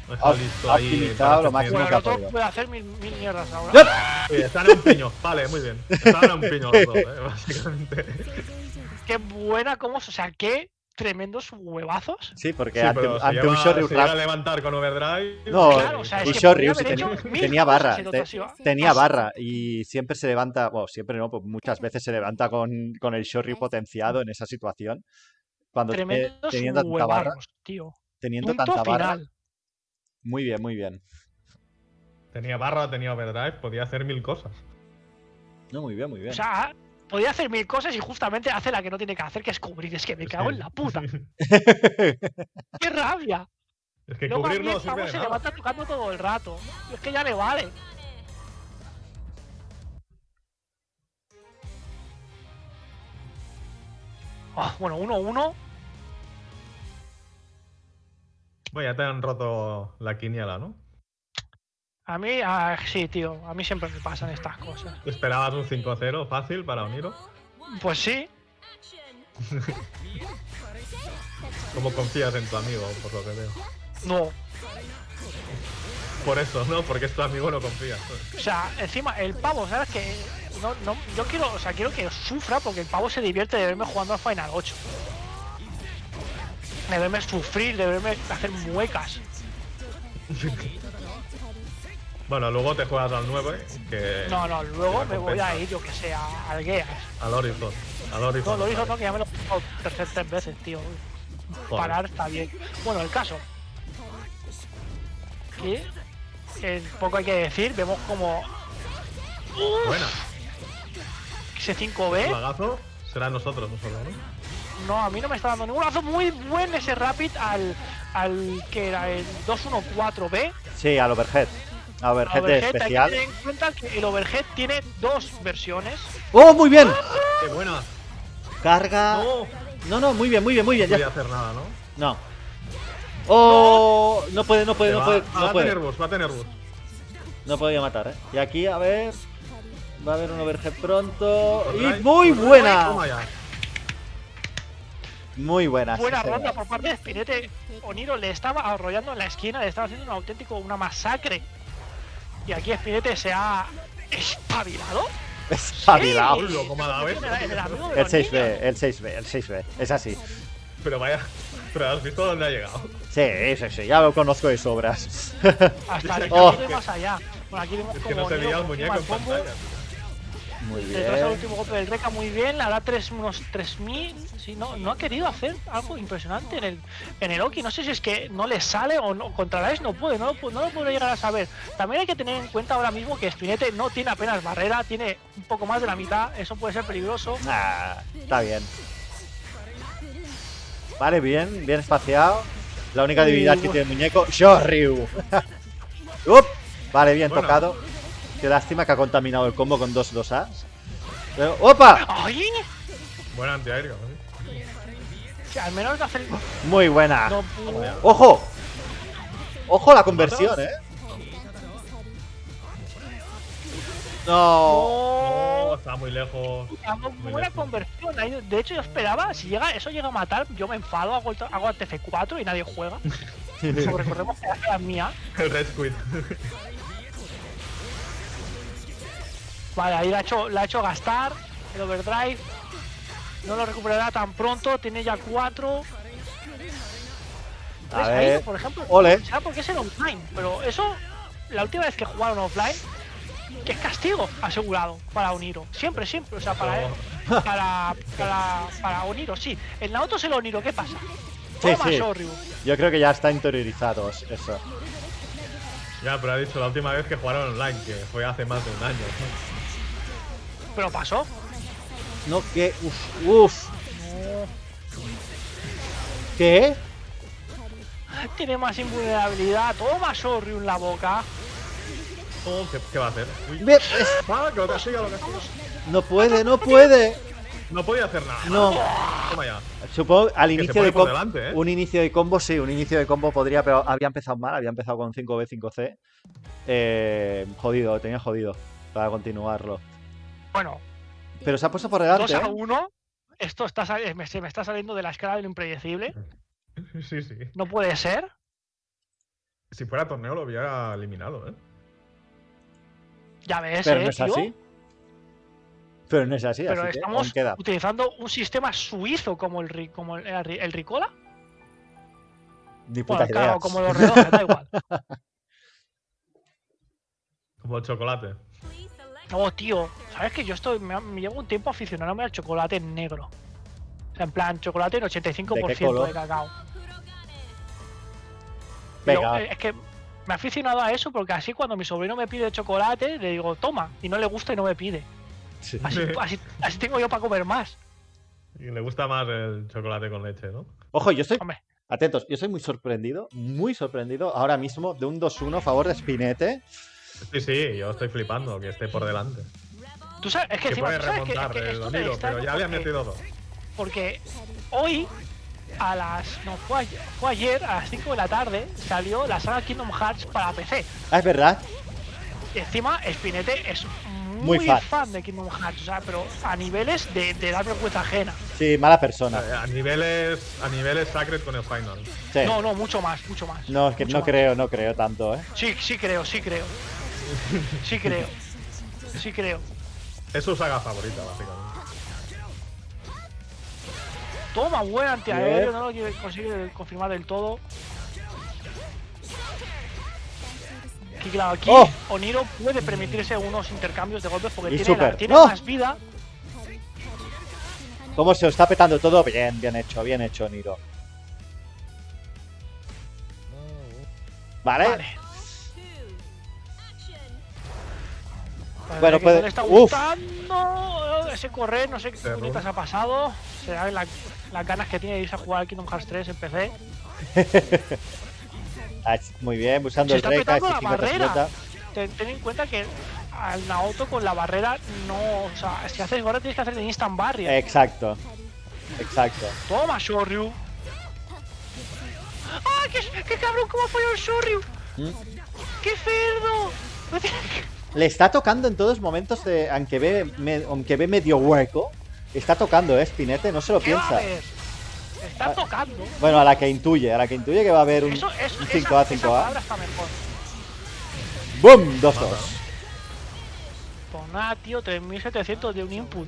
deja ha- listo ahí lo máximo Bueno, que ha otro podido. puede hacer mil, mil mierdas ahora. ¡Yup! Oye, están en un piño. Vale, muy bien. Están en un piño los dos, eh, básicamente. Qué buena, como, o sea, qué tremendos huevazos. Sí, porque Sí, ante, lleva- un Shoryu se llega a levantar con overdrive. No, Claro, o sea, es y que Shoryu haber tenía, barra. te- tenía Ah, barra y siempre se levanta, bueno, siempre no, pues muchas veces se levanta con, con el Shoryu potenciado en esa situación. Cuando te- Tremendos teniendo tanta barra, tío. teniendo Punto tanta barra. final. Muy bien, muy bien. Tenía barra, tenía overdrive, podía hacer mil cosas. No, muy bien, muy bien. O sea, podía hacer mil cosas y justamente hace la que no tiene que hacer, que es cubrir. Es que me cago en la puta. ¡Qué rabia! Es que mí cubrir no el sirve de se nada. levanta tocando todo el rato. Es que ya le vale. Ah, bueno, 1-1. Bueno, ya te han roto la quiniela, ¿no? A mí, ah, sí, tío. A mí siempre me pasan estas cosas. ¿Esperabas un 5-0 fácil para Oniro? Pues sí. ¿Cómo confías en tu amigo, por lo que veo? No. Por eso, ¿no? Porque es tu amigo, no confías. O sea, encima, el pavo, ¿sabes qué? No, no, yo quiero, o sea, quiero que sufra porque el pavo se divierte de verme jugando al Final 8. De verme sufrir, de verme hacer muecas. Bueno, luego te juegas al 9, que... No, no, luego me voy a ir, yo que sé, a- al Geas. Al Horizon. Al No, Horizon. lo hizo vale. no, que ya me lo he jugado tercer tres veces, tío. Joder. Parar está bien. Bueno, el caso. Que eh, poco hay que decir, vemos como Buena. Ese 5B. Lagazo será nosotros, nosotros, ¿no? No, a mí no me está dando ningún lazo muy buen ese Rapid al, al que era el 214B. Sí, al overhead. Al overhead, hay que especial. tener en cuenta que el Overhead tiene dos versiones. ¡Oh, muy bien! ¡Qué buena! Carga. No No, no, muy bien, muy bien, muy bien. voy Ya. a hacer nada, ¿no? No. ¡Oh! No puede, no puede, no puede. ah, No va a tener bus, va a tener bus. No podía matar, ¿eh? Y aquí, a ver. Va a haber un overhead pronto. ¡Y muy buena! Muy buena. Buena ronda por parte de Spinete. Oniro le estaba arrollando en la esquina, le estaba haciendo un auténtico, una masacre. Y aquí Spinete se ha espabilado. Espabilado. Sí. Hola, cómo ha dado, ¿eh? En el- el amigo de El los 6B, niños. el 6B, el 6B. Es así. Pero vaya. Pero has visto dónde ha llegado. Sí, sí, sí. Ya lo conozco de sobras. Hasta el Oh. más allá. Bueno, aquí vemos Es que no se veía el muñeco en pantalla. Muy bien. último golpe del Reca muy bien, hará tres, unos 3000. Sí, no, no ha querido hacer algo impresionante en el, en el Oki. No sé si es que no le sale o no, contra la no puede, no, lo no lo puedo llegar a saber. También hay que tener en cuenta ahora mismo que Spinete no tiene apenas barrera, tiene un poco más de la mitad, eso puede ser peligroso. Ah, está bien. Vale, bien, bien espaciado. La única debilidad que tiene el muñeco, Shoryu. Up. Vale, bien Bueno. tocado. Qué lástima que ha contaminado el combo con dos 2As. Pero, ¡Opa! ¡Ay! Buen antiaéreo. ¿eh? Que al menos hacer. Muy buena. No. ¡Ojo! ¡Ojo la conversión, eh! No. Oh, está muy lejos. Hago Muy buena lejos. conversión. De hecho, yo esperaba, si llega, eso llega a matar, yo me enfado, hago, el- hago el TF4 y nadie juega. Recordemos que la mía. El Red Squid. Vale, ahí la ha hecho, la ha hecho gastar el overdrive. No lo recuperará tan pronto, tiene ya 4. A ver. por ejemplo, Ole. será porque es el online, pero eso, la última vez que jugaron offline, que es castigo asegurado para Oniro. Siempre, siempre, o sea, para él. Para, para, para Oniro, sí. En la auto es el Oniro, ¿qué pasa? Sí, sí. Yo creo que ya está interiorizado eso. Ya, pero ha dicho la última vez que jugaron online, que fue hace más de un año. Pero pasó. No, que. Uf, uf. ¿Qué? Tiene más invulnerabilidad. Toma, Soryu en la boca. Oh, ¿qué, qué va a hacer? Uy. Ve- es- Ah, que lo castiga, lo castiga. No puede, no puede. No podía hacer nada. No. Toma ya. Supongo al inicio de combo. delante, ¿eh? Un inicio de combo, sí, un inicio de combo podría, pero había empezado mal, había empezado con 5B, 5C. Eh, jodido, tenía jodido para continuarlo. Bueno, Pero se ha puesto por 2 delante. a ¿eh? 1. Esto está, sal- me, se me está saliendo de la escala de lo impredecible. Sí, sí. No puede ser. Si fuera torneo lo hubiera eliminado, ¿eh? Ya ves, Pero eh, no es tío. así. Pero no es así, Pero así estamos utilizando un sistema suizo como el, ri- como el, el ri- el Ricola. Ni puta Bueno, idea. claro, como los relojes, da igual. Como el chocolate. No, tío, ¿sabes que yo estoy, me, me llevo un tiempo aficionándome al chocolate negro? O sea, en plan, chocolate en 85% color? de cacao. Pero, Venga, eh, es que me he aficionado a eso porque así cuando mi sobrino me pide chocolate, le digo, toma, y no le gusta y no me pide. sí. Así, así, así tengo yo para comer más. Y le gusta más el chocolate con leche, ¿no? Ojo, yo estoy. Hombre, Atentos, yo soy muy sorprendido, muy sorprendido ahora mismo de un 2-1 a favor de Spinete. Sí, sí, yo estoy flipando que esté por delante. tú sabes, es que Que encima puede tú sabes que, remontar es que el pero ya porque- metido dos. Porque hoy, a las. No, fue ayer, fue ayer, a las 5 de la tarde, salió la saga Kingdom Hearts para PC. Ah, es verdad. Y encima, Spinete es muy, Muy fan. fan. de Kingdom Hearts, o sea, pero a niveles de, de dar vergüenza ajena. Sí, mala persona. Eh, A niveles, a niveles Sacred con el Final. Sí. No, no, mucho más, mucho más. No, es que mucho no más. creo, no creo tanto, ¿eh? Sí, sí creo, sí creo. Sí creo. Sí creo. Es su saga favorita, básicamente. Toma, buen antiaéreo, no lo consigue confirmar del todo. Aquí, claro, aquí ¡Oh! Oniro puede permitirse unos intercambios de golpes porque Y tiene, la- más vida. ¿Cómo se lo está petando todo? Bien, bien hecho, bien hecho, Niro. ¿Vale? Vale. Parece Bueno, puede- le está uf. gustando ese correr, no sé qué Se puñetas ha pasado. Será la- las ganas que tiene de irse a jugar al Kingdom Hearts 3 en PC. Ah, Muy bien, usando Se el está Rey, casi la 50 barrera. 50. Ten, ten en cuenta que al Naoto con la barrera no. O sea, si haces ahora tienes que hacer de instant barrier. Exacto. Exacto. Toma, Shoryu. ¡Ah, qué, qué cabrón! ¿Cómo ha fallado el Shoryu? ¿Mm? ¡Qué cerdo! Le está tocando en todos momentos, de, aunque, ve, me- aunque ve medio hueco. Está tocando, ¿eh, Spinete? No se lo ¿Qué va a piensa. Está Ah. tocando. Bueno, a la que intuye, a la que intuye que va a haber un, Eso, eso, un esa- 5A, esa 5A. palabra está mejor. ¡Boom! 2-2. Pues nada, tío, 3700 de un input.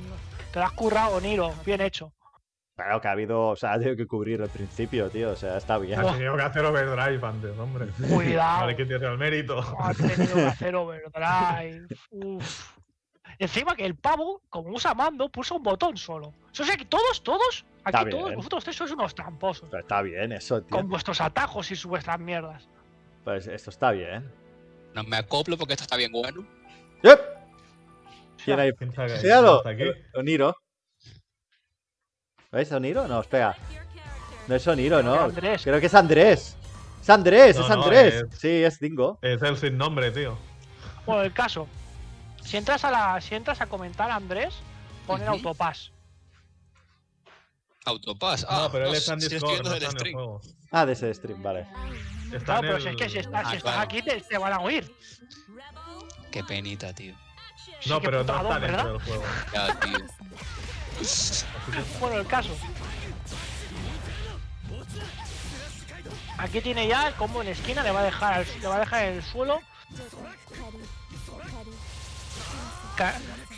Te lo has currado, Niro. Bien hecho. Claro que ha habido, o sea, ha tenido que cubrir el principio, tío. O sea, está bien. Ha tenido que hacer overdrive antes, hombre. Cuidado. No le quites el mérito. Ha tenido que hacer overdrive. Uf. Encima que el pavo, como usa mando, puso un botón solo. O sea que todos, todos, aquí Está todos, bien. vosotros tres sois unos tramposos. Pero está bien eso, tío. Con vuestros atajos y sus vuestras mierdas. Pues esto está bien. No me acoplo porque esto está bien bueno. ¡Yep! ¿Quién hay? Que. Oniro. ¿Veis Oniro? No, espera. No es Oniro, no. Andrés. Creo que es Andrés. Es Andrés, No, es no, Andrés. es- Sí, es Dingo. Es el sin nombre, tío. Bueno, el caso. Si entras a la, si entras a comentar a Andrés, pon el Ujú. autopass. Autopass. Ah, no, pero él está en Discord, no del está en el stream. juego. Ah, de ese stream, vale. Está No, pero el... si es que si, estás, si Ah, estás claro. aquí te, te van a oír. Qué penita, tío. No, pero no está dentro del juego. Ya, tío. Bueno, el caso. Aquí tiene ya el combo en esquina, le va a dejar, le va a dejar en el suelo.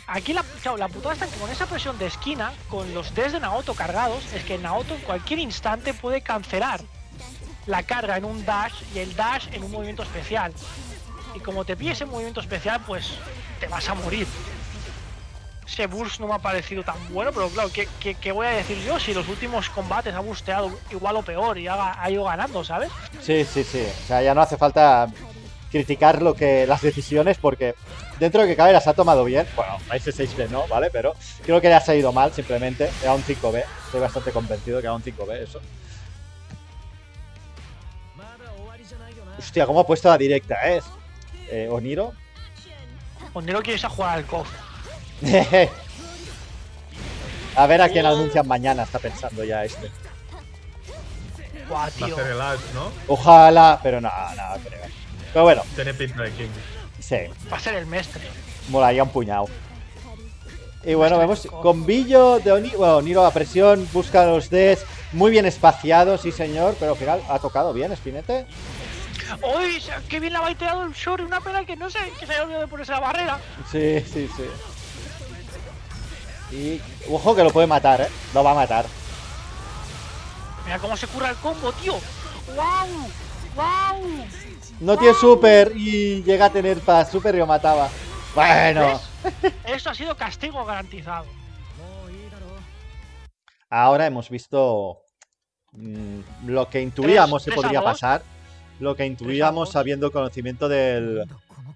Aquí la, la putada está que con esa presión de esquina, con los Ds de Naoto cargados, es que Naoto en cualquier instante puede cancelar la carga en un dash y el dash en un movimiento especial. Y como te pille ese movimiento especial, pues te vas a morir. Ese burst no me ha parecido tan bueno, pero claro, ¿qué, qué, qué voy a decir yo si los últimos combates ha busteado igual o peor y ha, ha ido ganando, ¿sabes? Sí, sí, sí. O sea, ya no hace falta criticar lo que las decisiones porque dentro de que cabe las ha tomado bien. Bueno, ese 6B no, ¿vale? Pero creo que le ha salido mal simplemente. Era un 5B. Estoy bastante convencido que era un 5B eso. Hostia, cómo ha puesto la directa, ¿eh? eh Oniro. Onero quiere a jugar al KOF. a ver a quién anuncian mañana, está pensando ya este. Buah, Va a tío. ser el Ash, ¿no? Ojalá, pero no, no creo. Pero bueno, Tiene pinta de King. sí, Va a ser el mestre. molaría un puñado. Y bueno, vemos con Billo de Oniro, bueno, Oniro a presión, busca los Ds, muy bien espaciado, sí señor, pero al final ha tocado bien, Spinete. ¡Uy! ¡Qué bien le ha baiteado el Shori! Una pena que no sé, que se haya olvidado de ponerse la barrera. Sí, sí, sí. Y ojo que lo puede matar, ¿eh? Lo va a matar. Mira cómo se curra el combo, tío. ¡Wow! ¡Wow! No tiene super y llega a tener para super y lo mataba. Bueno, ¿Ves? Eso ha sido castigo garantizado. ahora hemos visto mm, lo que intuíamos que podría pasar. Lo que intuíamos dos. sabiendo conocimiento del,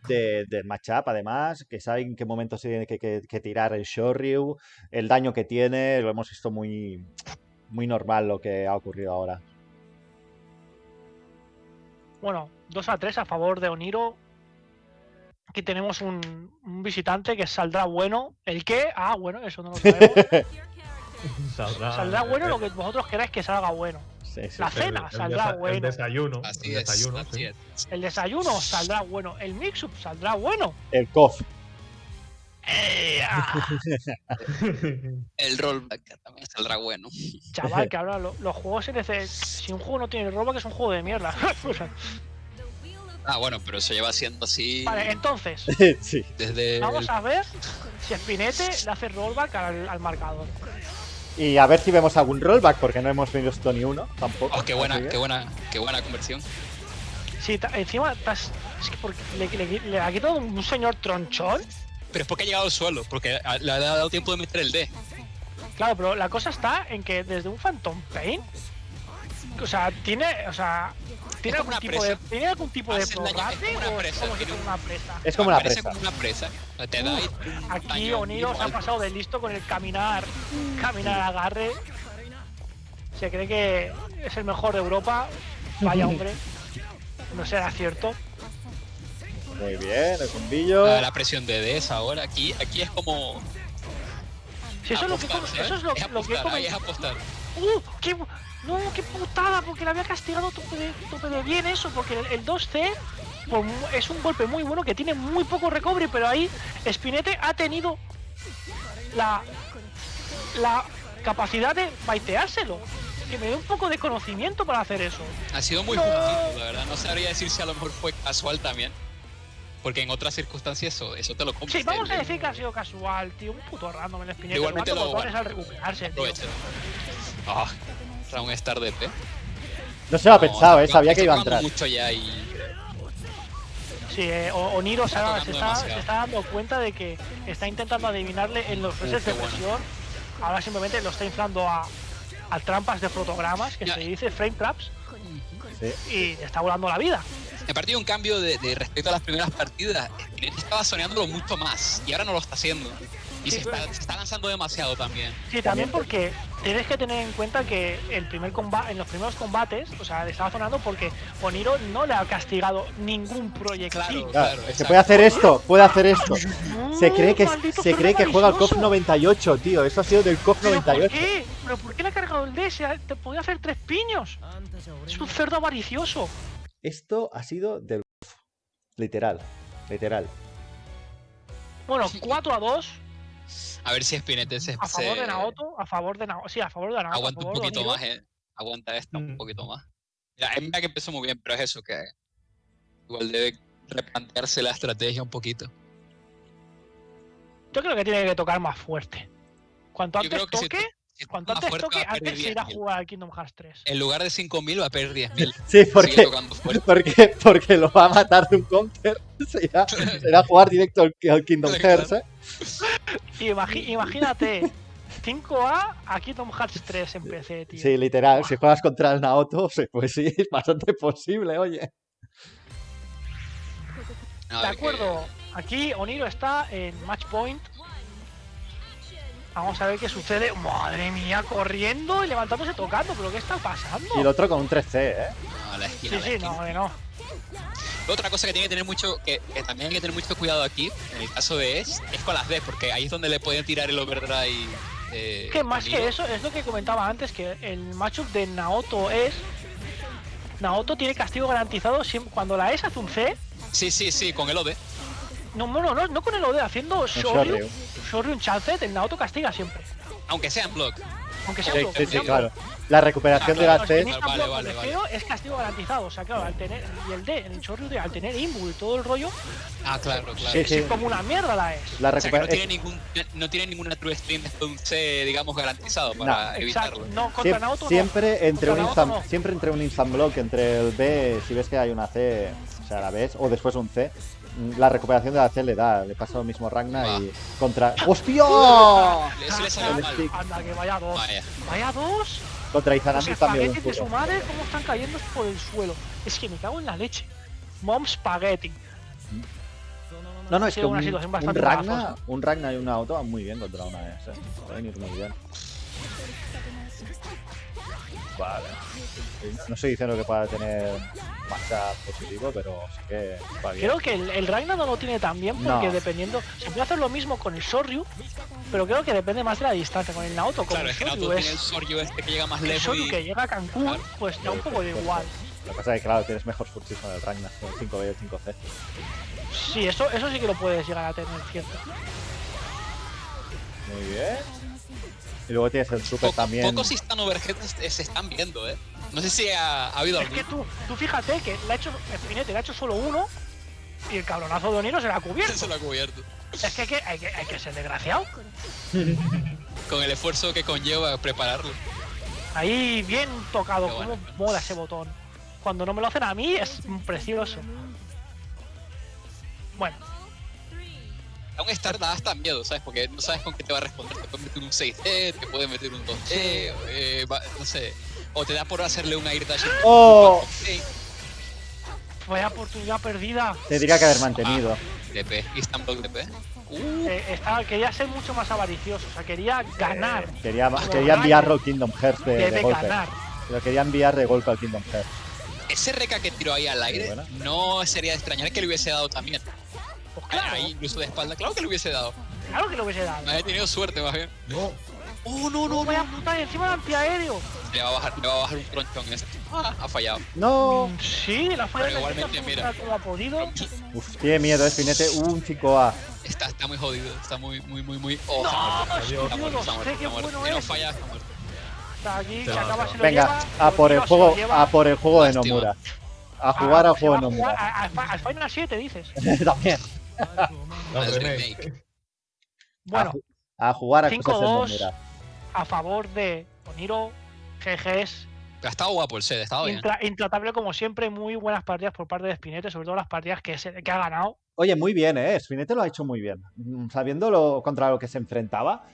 de- del matchup, además, que sabe en qué momento se tiene que, que- que tirar el Shoryu, el daño que tiene, lo hemos visto muy, muy normal lo que ha ocurrido ahora. Bueno, 2 a 3 a favor de Oniro. Aquí tenemos un, un visitante que saldrá bueno. ¿El qué? Ah, bueno, eso no lo sabemos. Saldrá, Saldrá bueno el- lo que vosotros queráis que salga bueno. Sí, sí, La cena el saldrá El bueno. desayuno. Así el es. desayuno, así sí. es. El desayuno saldrá bueno. El mix-up saldrá bueno. El KOF. Eh, ah, El rollback también saldrá bueno. chaval, que ahora lo- los juegos se nece- Si un juego no tiene rollback es un juego de mierda. Ah, bueno, pero eso lleva siendo así vale, entonces, sí. desde. vamos a ver si Spinete le hace rollback al, al marcador. Y a ver si vemos algún rollback, porque no hemos visto ni uno tampoco. Oh, qué buena, qué buena, qué buena conversión. Sí, encima estás- es que porque le, le- le ha quitado un señor tronchón. Pero es porque ha llegado al suelo, porque a- le ha dado tiempo de meter el D. Claro, pero la cosa está en que desde un Phantom Pain, o sea, tiene, o sea, tiene algún tipo de, presa. ¿tiene algún tipo de Hace daño, es como una o es presa, como una. Es como una presa. como una presa. Te da Aquí Oniro se ha pasado de listo con el caminar, caminar agarre. Se cree que es el mejor de Europa. Vaya hombre. No será cierto. Muy bien, el combillo. La, la presión de Ds ahora. Aquí, aquí es como. Si eso es lo que, eso es lo, es lo que he apostar, ahí es comentado. apostar. ¡Uh! ¡Qué, bu- no, qué putada! Porque le había castigado tope de, tope de bien eso. Porque el, el 2C por mu- es un golpe muy bueno que tiene muy poco recovery. Pero ahí Spinete ha tenido la, la capacidad de baiteárselo. Que me dé un poco de conocimiento para hacer eso. Ha sido muy No. la verdad. No sabría decir si a lo mejor fue casual también. Porque en otras circunstancias eso, eso te lo compras. Sí, vamos a decir que ha sido casual, tío. Un puto random el Spinete. Igualmente lo- botones al recuperarse, tío. Ah, Round Star de P. No se lo ha No, pensado, eh. Sabía que iba a entrar. mucho ya y Sí, eh, O- Oniro se, Está ha- tocando se está, demasiado. se está dando cuenta de que está intentando adivinarle en los qué de bueno. presión. Ahora simplemente lo está inflando a, a trampas de fotogramas, que Ya. se dice frame traps, Sí. y está volando la vida. Me partido un cambio de, de respecto a las primeras partidas. Estaba soñándolo mucho más y ahora no lo está haciendo. Y Sí, se, está, se lanzando demasiado también. Sí, también porque tienes que tener en cuenta que el primer comba en los primeros combates, o sea, le estaba sonando porque Oniro no le ha castigado ningún proyectil. Claro. Exacto. puede hacer esto, puede hacer esto. Se cree que, ¡Oh, maldito se cree que juega el KOF malicioso! 98, tío. Eso ha sido del KOF ¿Pero por 98. qué? ¿Pero por qué le ha cargado el D? Se ha- Te podía hacer tres piños. Es un cerdo avaricioso. Esto ha sido del. Literal, literal. Bueno, 4 a 2 A ver si Spinete se, a favor se de Naoto. A favor de Naoto. Sí, a favor de Naoto. a aguanta un favor de poquito más, eh. Aguanta esta un Mm. poquito más. Ya, es verdad que empezó muy bien, pero es eso que igual debe replantearse la estrategia un poquito. Yo creo que tiene que tocar más fuerte. Cuanto antes toque, Si cuanto antes fuerte, toque, antes se irá a 10.000. jugar al Kingdom Hearts 3. En lugar de 5.000 va a perder 10.000. Sí, porque, porque, porque lo va a matar de un counter. Se irá, se irá a jugar directo al, al Kingdom. Hearts, ¿eh? Imagi- imagínate, 5A a Kingdom Hearts 3 en PC, tío. Sí, literal. Si juegas contra el Naoto, sí, pues sí, es bastante posible, oye. De que- acuerdo, aquí Oniro está en match point. Vamos a ver qué sucede. Madre mía, corriendo y levantándose tocando, pero ¿qué está pasando? Y el otro con un 3C, ¿eh? No, a la esquina, Sí, a la sí, esquina. no, no. Otra cosa que tiene que tener mucho, que, que también hay que tener mucho cuidado aquí, en el caso de Es, es con las D, porque ahí es donde le pueden tirar el overdrive. Eh, Que más que eso, es lo que comentaba antes, que el matchup de Naoto es. Naoto tiene castigo garantizado siempre, cuando la S hace un C. Sí, sí, sí, con el OD. No, no, no, no, no con el OD, haciendo Shoryu, Shoryu. Un chance, el Naoto castiga siempre. Aunque sea en block. Aunque sea Sí, block, sí, sí, claro. La recuperación Ah, de claro, la C. tenéis Vale, vale, es castigo garantizado. O sea, claro, al tener. Y el D, el Shoryu de al tener Imbu y todo el rollo, Ah, claro, claro. Sí, sí. es como una mierda la es. La O sea, que no tiene, ningún, no tiene ninguna true stream de un C, digamos, garantizado para evitarlo. No, contra Naoto no. siempre, entre un Contra instant, Naoto no. siempre entre un instant block, entre el B, si ves que hay una C, o sea, la ves, o después un C, mm, la recuperación de la C le da, le pasa lo mismo a Ragna y contra. ¡Hostia! Eso le salió El mal. stick. Anda, que vaya dos. Vaya. Vaya dos. Contra Los Izanami también de su poco. madre, cómo están cayendo por el suelo. Es que me cago en la leche. Mom Spaghetti. No, no, es que una un, un Ragna, un Ragna y un auto van muy bien contra una S. Pueden ir muy bien. Vale. No estoy diciendo que pueda tener matchup positivo, pero sí que va bien. Creo que el, el Ragnar no lo tiene tan bien porque No. dependiendo. Se puede hacer lo mismo con el Soryu, pero creo que depende más de la distancia. Con el Naoto, como Claro, el es que Soryu tiene el. Soryu este que llega más El lejos Soryu y... que llega a Cancún, Claro. pues da un poco de igual. Lo que pasa es que, claro, tienes mejor furtivo con el Ragnar, con el 5B y el 5C. Sí, eso, eso sí que lo puedes llegar a tener, cierto. Muy bien. Y luego tienes el super también. Pocos Instant Overheads se se están viendo, ¿eh? No sé si ha, ha habido Es que tú, tú fíjate que le ha hecho, Spinete le ha hecho solo uno y el cabronazo de Oniro se la ha cubierto. Se lo ha cubierto. Es que hay que, hay que, hay que ser desgraciado. Con el esfuerzo que conlleva prepararlo. Ahí bien tocado, Qué bueno. como mola ese botón. Cuando no me lo hacen a mí es precioso. Bueno, A un Star da hasta miedo, ¿sabes? Porque no sabes con qué te va a responder. Te puede meter un 6D, te puede meter un 2D, eh, va- no sé. O te da por hacerle un air dash. ¡Oh! Vaya oportunidad perdida. Tendría que haber mantenido. DP, Instant Block DP. Uh, Eh, estaba- quería ser mucho más avaricioso, o sea, quería ganar. Quería, Como quería Ragnar. enviarlo al Kingdom Hearts de, de golpe. Lo quería enviar de golpe al Kingdom Hearts. ese reca que tiró ahí al aire, no sería de extrañar que le hubiese dado también. Pues claro, Ahí, incluso de espalda, claro que le hubiese dado. claro que lo hubiese dado. Me había tenido suerte, más bien. No. Oh, no, No, vaya puta, y encima el antiaéreo. Le va a bajar, le va a bajar un tronchón ese. Ah, ha fallado. ¡No! Mm, Sí, la falla Pero igualmente, mira. ha podido. Uf, tiene miedo, es Spinete. Un 5A. Está, está muy jodido, está muy, muy, muy, muy. Oh, No, está muerto. Está muerto, está muerto, está muerto. Si no falla, está muerto. Se acaba, se lo Venga, lleva, a por el lo juego, a por el juego de. Nomura. A jugar Ah, al se juego de a Nomura. a- a- Al Final 7 dices. También. No, remake. remake. Bueno, a, ju- a jugar a cosas de 5-2. Nomura. a favor de Oniro, GGs, Ha estado guapo el set, ha estado bien. intra- intratable como siempre, muy buenas partidas por parte de Spinete, sobre todo las partidas que, se- que ha ganado. Oye, muy bien, ¿eh? Spinete lo ha hecho muy bien. Mm, Sabiendo lo, contra lo que se enfrentaba.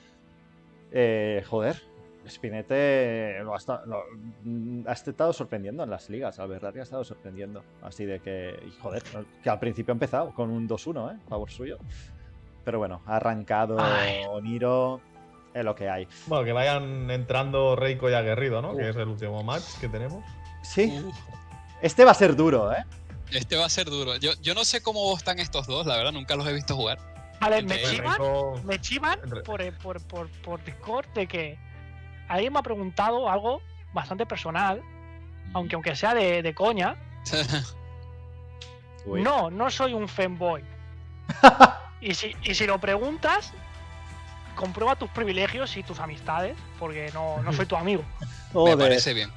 Eh, joder, Spinete lo ha, esta- lo- mm, ha estado sorprendiendo en las ligas. La verdad que ha estado sorprendiendo. Así de que, joder, que al principio ha empezado con un 2-1, ¿eh? Favor suyo. Pero bueno, ha arrancado Ay. Oniro. Es lo que hay. Bueno, que vayan entrando Reiko y Aguerrido, ¿no? Uf. Que es el último match que tenemos. Sí, Uf, este va a ser duro, ¿eh? este va a ser duro. Yo, yo no sé cómo están estos dos, la verdad, nunca los he visto jugar. Vale, me Entre chivan, me chivan por, eh, por, por, por Discord de que alguien me ha preguntado algo bastante personal, aunque aunque sea de, de coña. No, no soy un fanboy. Y si, y si lo preguntas, comprueba tus privilegios y tus amistades, porque no, no soy tu amigo. Me parece bien.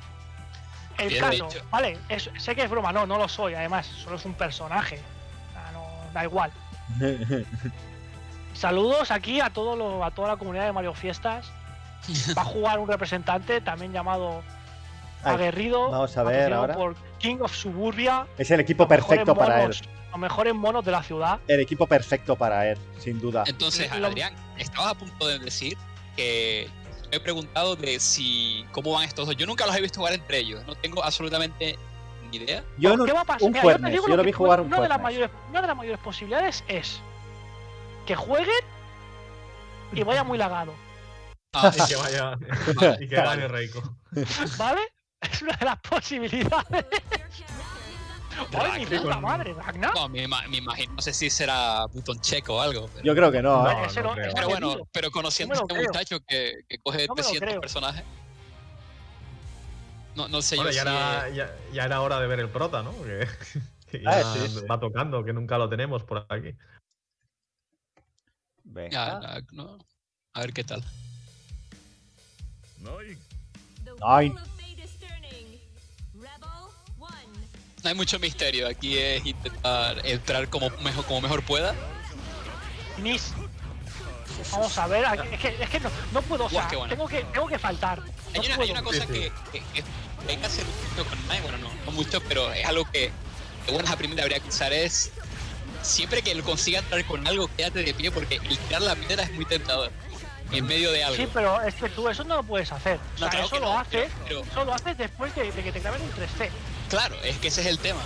El Bien caso, dicho. vale, es- sé que es broma, no, no lo soy, además, solo es un personaje. O sea, no, da igual. Saludos aquí a todo lo- a toda la comunidad de Mario Fiestas. Va a jugar un representante también llamado Ay, Aguerrido. vamos a ver ahora. por King of Suburbia. Es el equipo perfecto para él. monos- Los mejores monos de la ciudad. El equipo perfecto para él, sin duda. Entonces, Adrián, estabas a punto de decir que me he preguntado de si cómo van estos dos. Yo nunca los he visto jugar entre ellos. No tengo absolutamente ni idea. Yo no, ¿Qué va a pasar? un Mira, Fuernes, yo lo que vi jugar un una de, las mayores, una de las mayores posibilidades es que jueguen y vaya muy lagado. Ah, Y que vaya. Y que gane Reiko. ¿Vale? Es una de las posibilidades. ¡Ay, mi puta madre! ¿Ragnar? no, me, ima- me imagino, no sé si será butón checo o algo. Pero, Yo creo que no, No, ¿eh? No no- creo. pero no bueno, pero conociendo No a este creo. muchacho que, que coge No me lo 300 creo. personajes. No, no sé Bueno, yo ya si era, es- ya, ya era hora de ver el prota, ¿no? Que, que Ah, ya sí, sí. va tocando, que nunca lo tenemos por aquí. Venga. ya, ya, no. A ver qué tal. Nine. No hay mucho misterio. Aquí es intentar entrar como mejor, como mejor pueda. Nis. Vamos a ver, es que, es que no, no puedo, o sea, bueno. tengo que, tengo que faltar. No Hay una, hay puedo. una cosa Sí, sí. que, que, que- que hay que hacer mucho con Nine, bueno, no, no mucho, pero es algo que, que buenas a primera habría que usar es siempre que él consiga entrar con algo, quédate de pie porque el tirar la piedra es muy tentador. En medio de algo. Sí, pero es que tú eso no lo puedes hacer. O No, sea, claro eso que lo no, haces, pero- eso lo haces después de, de que te claven un 3C. Claro, es que ese es el tema.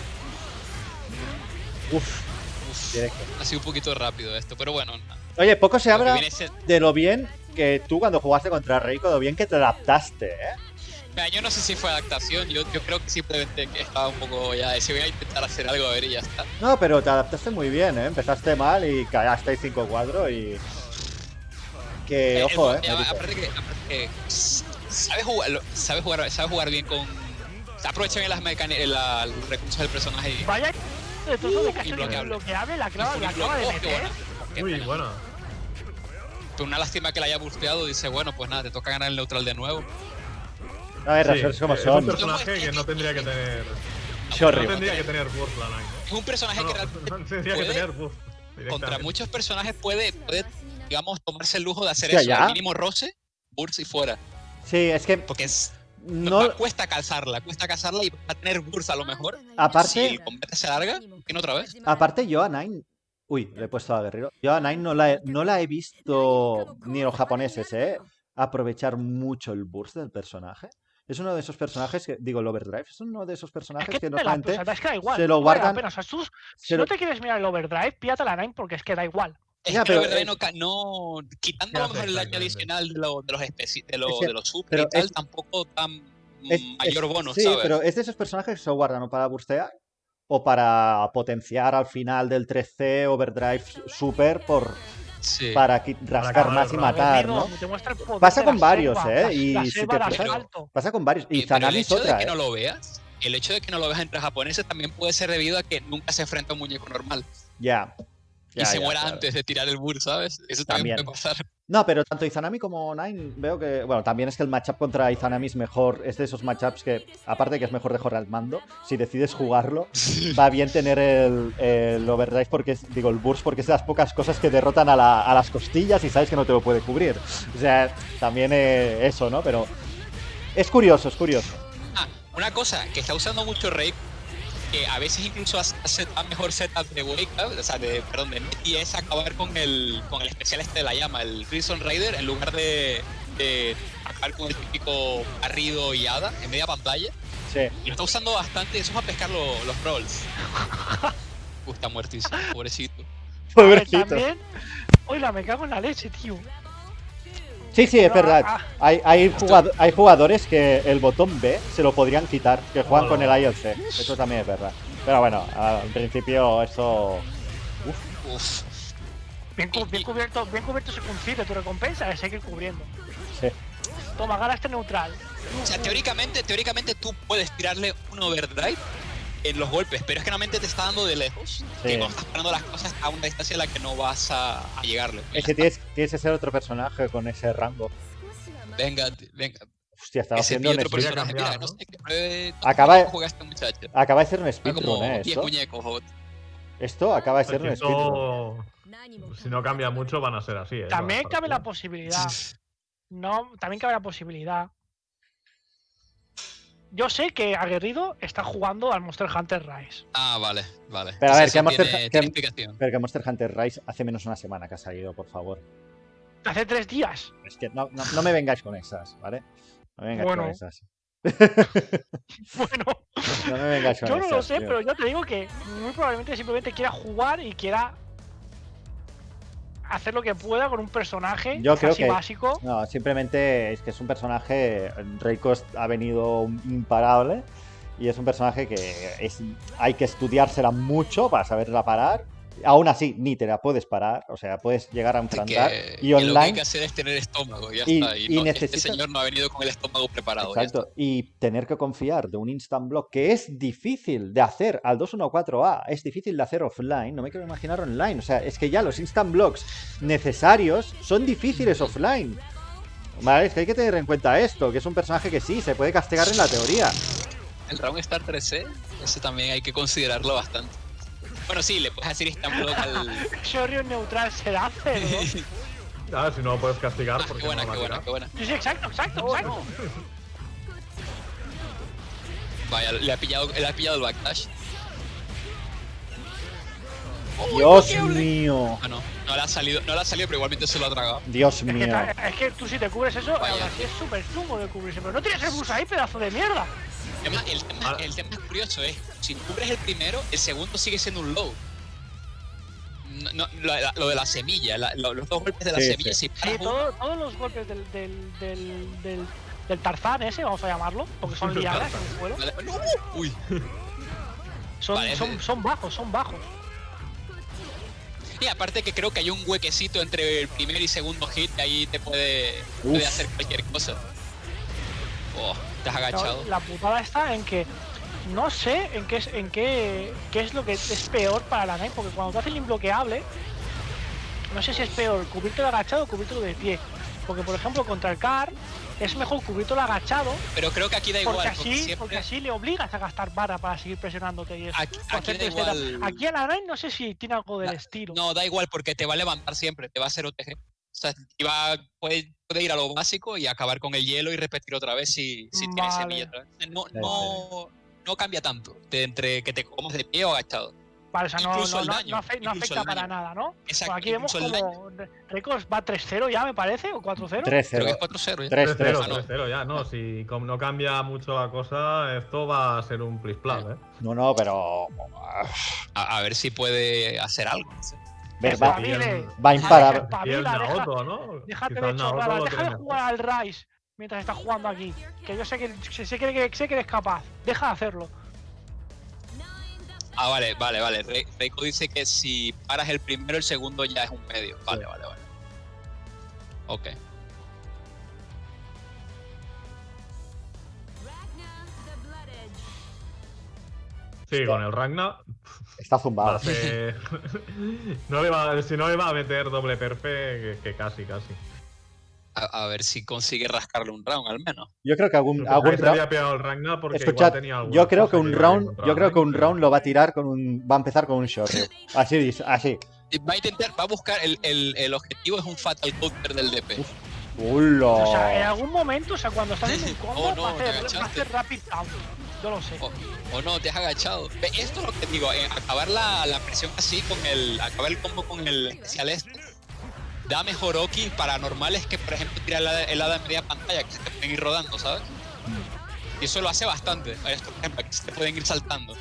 Uf, ha sido un poquito rápido esto, pero bueno. no. Oye, poco se habla de lo bien que tú cuando jugaste contra Reiko, lo bien que te adaptaste, ¿eh? Mira, yo no sé si fue adaptación, yo, yo creo que simplemente que estaba un poco ya, si voy a intentar hacer algo a ver y ya está. No, pero te adaptaste muy bien, ¿eh? Empezaste mal y cagaste 5-4 y... Que, Eh, ojo, el- ¿eh? Merito. aparte que, aparte que sabe jugar, sabe jugar, sabe jugar bien con. Aprovecha bien las mecánicas, la- los recursos del personaje y. Vaya de trozo de casi bloqueable la clava, la clava de oh, qué meter. buena. Qué Uy, buena. bueno. Pero una lástima que la haya busteado. Dice, bueno, pues nada, te toca ganar el neutral de nuevo. A ver, Sí, como es son. un personaje que no tendría que tener. No Horrible. tendría que tener burst la. ¿eh? Es un personaje No, que no, realmente no tendría que tener burst. contra muchos personajes puede, puede, digamos, tomarse el lujo de hacer eso. Al mínimo roce, burst y fuera. Sí, es que Porque es, no... cuesta calzarla, cuesta calzarla y va a tener burst a lo mejor. Aparte- Si el combate se alarga, ¿quién otra vez? Aparte, yo a Nine. Uy, le he puesto a Guerrero. Yo a Nine no la he, no la he visto, ni los japoneses, ¿eh? Aprovechar mucho el burst del personaje. Es uno de esos personajes que. Digo, el Overdrive. Es uno de esos Es personajes que, que normalmente. o sea, es que da igual. se lo no guardan- pena, o sea, tú- si se no lo- te quieres mirar el overdrive, píate la 9 porque es que da igual. Es Ya, que la pero, verdad eh, no, quitando a lo mejor el daño adicional de, lo- de los especi- de, lo- Es que- de los super pero y tal, es- tampoco tan Es- mayor es- bonus, sí, ¿sabes? pero es de esos personajes que se guardan o para burstear o para potenciar al final del 3C Overdrive Super por, Sí. para rascar más y el matar, ¿no? el Pasa de con varios, ¿eh? Y si te. Pasa con varios. Y Eh, el Zanami es hecho de otra, que ¿eh? no lo veas, el hecho de que no lo veas entre japoneses también puede ser debido a que nunca se enfrenta a un muñeco normal Ya. Ya, se ya, muera claro. antes de tirar el burst, ¿sabes? Eso también, También. puede pasar. No, pero tanto Izanami como Nine veo que. Bueno, también es que el matchup contra Izanami es mejor. Es de esos matchups que, aparte de que es mejor de jugar al mando, si decides jugarlo, va bien tener el, el overdrive porque es, digo, el burst porque es de las pocas cosas que derrotan a, la- a las costillas y sabes que no te lo puede cubrir. O sea, también eh, eso, ¿no? Pero es curioso, es curioso. Ah, una cosa que está usando mucho Rey, que a veces incluso hace a mejor setup de Wake Up, o sea, de, perdón, de Net, y es acabar con el, con el especial este de la llama, el Crimson Raider, en lugar de, de acabar con el típico barrido y hada en media pantalla. Sí. Y lo está usando bastante, eso es a pescar lo- los rolls. Uh, está muertísimo, pobrecito. Pobrecito. también. Oiga, me cago en la leche, tío. Sí, sí, es verdad. ah, Hay, hay, jugado- hay jugadores que el botón B se lo podrían quitar, que juegan con el ILC. Eso también es verdad. Pero bueno, al principio eso. Uf. Bien, Y- bien y- cubierto, bien cubierto se consigue tu recompensa, es seguir cubriendo. Sí. Toma, gana este neutral. O sea, teóricamente, teóricamente tú puedes tirarle un overdrive en los golpes, pero es que normalmente te está dando de lejos. Sí. Que cuando estás parando las cosas a una distancia a la que no vas a, a llegarle. Es que tienes, tienes que ser otro personaje con ese rango. Venga, venga. Hostia, estaba Ese haciendo un otro speed- podría personaje. cambiar, Mira, no ¿no? sé qué. Acaba de- ¿Cómo juega este muchacho? Acaba de ser un speedrun, ¿eh? 10 Esto, muñecos. esto acaba de ser un speedrun. si no cambia mucho, van a ser así. ¿eh? También cabe la posibilidad. No, también cabe la posibilidad. Yo sé que Aguerrido está jugando al Monster Hunter Rise. Ah, vale, vale. Pero a ver, que Monster- tiene, que- tiene. Pero que Monster Hunter Rise hace menos una semana que ha salido, por favor. Hace tres días. Es que no, no, no me vengáis con esas, ¿vale? No me vengáis Bueno. con esas. Bueno, No me vengáis con yo no esas. lo sé, tío. pero yo te digo que muy probablemente simplemente quiera jugar y quiera hacer lo que pueda con un personaje Yo creo casi que- básico. No, simplemente es que es un personaje. Reiko ha venido imparable. Y es un personaje que es, hay que estudiársela mucho para saberla parar. Aún así, ni te la puedes parar. O sea, puedes llegar a enfrentar. que- Y que Lo que hay online. que hacer es tener estómago, ya Y- está. Y, y no, necesitas- este señor no ha venido con el estómago preparado. Exacto. Y tener que confiar de un instant block que es difícil de hacer al 214A, es difícil de hacer offline, no me quiero imaginar online. O sea, es que ya los instant blocks necesarios son difíciles offline. Vale, es que hay que tener en cuenta esto, que es un personaje que sí, se puede castigar en la teoría. El Round Star 3C, ese también hay que considerarlo bastante. Bueno, sí, le puedes hacer instant block al. Shoryu neutral será cero. Ah, si no lo puedes castigar, Ah, porque qué buena, no qué buena, qué buena. Sí, sí, exacto, exacto, exacto. Vaya, le ha pillado, le ha pillado el backdash. Dios mío, Ah, no, no le ha salido, no le ha salido, pero igualmente se lo ha tragado. Dios Es que, mío. es que tú si te cubres eso, Vaya. aún así es súper chungo de cubrirse. Pero no tienes el bus ahí, pedazo de mierda. Además, el tema, Ah. el tema curioso es, si cubres el primero, el segundo sigue siendo un low. No, no, lo, de la semilla, la- lo- los dos golpes de la Sí, semilla, sí. si Sí, todo- todos los golpes del, del, del, del, del Tarzán ese, vamos a llamarlo, porque son lianas en el suelo. Uy, son, Vale, son, ese- son bajos, son bajos. y aparte que creo que hay un huequecito entre el primer y segundo hit, ahí te puede, puede hacer cualquier cosa. Oh, agachado. la putada está en que no sé en qué es, en qué, qué es lo que es peor para la Nike, porque cuando te hace el imbloqueable, no sé si es peor cubrirte agachado o cubrirte de pie. Porque por ejemplo contra el car es mejor cubrirte agachado Pero creo que aquí da igual, porque porque, así, siempre- porque así le obligas a gastar vara para seguir presionándote y eso. aquí, aquí da igual. Aquí a la Nike no sé si tiene algo del estilo. No, da igual porque te va a levantar siempre, te va a hacer OTG. O sea, va, puede, puede ir a lo básico y acabar con el hielo y repetir otra vez si, si tiene Vale. semilla otra vez. No, no, no cambia tanto de entre que te comas de pie o agachado. Vale, o sea, no, no, daño, no afe- no incluso afecta el para nada, ¿no? Exacto, Pues aquí vemos como Records va 3-0 ya, me parece, o 4-0. 3-0. Creo que es 4-0 ya. 3-0. 3-0, Ah, no. 3-0 ya, no. Si como no cambia mucho la cosa, esto va a ser un plis ¿eh? No, no, pero. A, a ver si puede hacer algo. Va, va deja- Naoto, ¿no? Déjate de chorradas, deja de jugar al Rise mientras estás jugando aquí. Que yo sé que, sé, que, sé que eres capaz. Deja de hacerlo. Ah, vale, vale, vale. Re- Reiko dice que si paras el primero, el segundo ya es un medio. Vale, vale, vale. Ok. Sí, con el Ragnar. Está zumbado. a ser- no le va, si no le va a meter doble perfe, que, que casi, casi. A, a ver si consigue rascarle un round al menos. Yo creo que algún, algún round. había pegado el Ragnar porque Escuchad, igual tenía alguna yo creo que un round, yo creo que un round lo va a tirar con un, va a empezar con un Shoryu. Así, dice- así. Va a intentar, va a buscar, el, el, el objetivo es un Fatal Counter del DP. ¡Ulo! O sea, en algún momento, o sea, cuando estás en un combo, Oh, no, va, a hacer, va a hacer rapid count. Yo lo sé. O, o no, te has agachado. Esto es lo que digo, eh, acabar la, la presión así con el. Acabar el combo con el especial este. Da mejor Oki para normales que, por ejemplo, tirar el, hada- el de media pantalla, que se te pueden ir rodando, ¿sabes? Y eso lo hace bastante. A Esto, por ejemplo, que se te pueden ir saltando.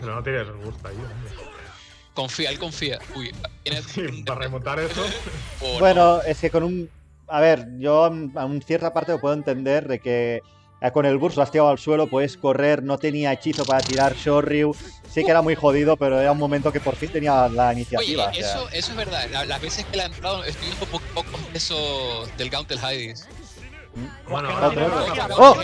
Pero no tienes gusto ahí, hombre. Confía, él confía. Uy, tiene. Sí, para remontar eso. o no. Bueno, es que con un. A ver, yo mm, a un cierta parte lo puedo entender de que eh, con el burst lo has tirado al suelo, puedes correr, no tenía hechizo para tirar Shoryu. Sí que era muy jodido, pero era un momento que por fin tenía la Oye, iniciativa. o sea. eso, eso es verdad. La- Las veces que la he entrado, estoy viendo poco, poco de eso del Gauntel Hades. Bueno, otro, ¡Oh!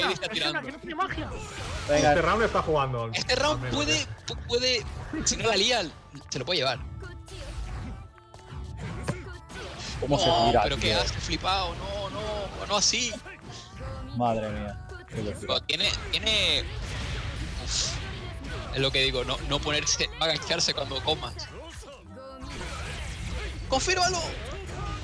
Venga, Este round está jugando. Este round puede, ¿eh? pu- puede, si no la lía, se lo puede llevar. Cómo se No, tira, pero qué tío. hace flipado, no, no, no así. Madre mía. qué. Pero tiene, tiene, uf, es lo que digo, no, no ponerse, no agacharse cuando comas. ¡Confírmalo!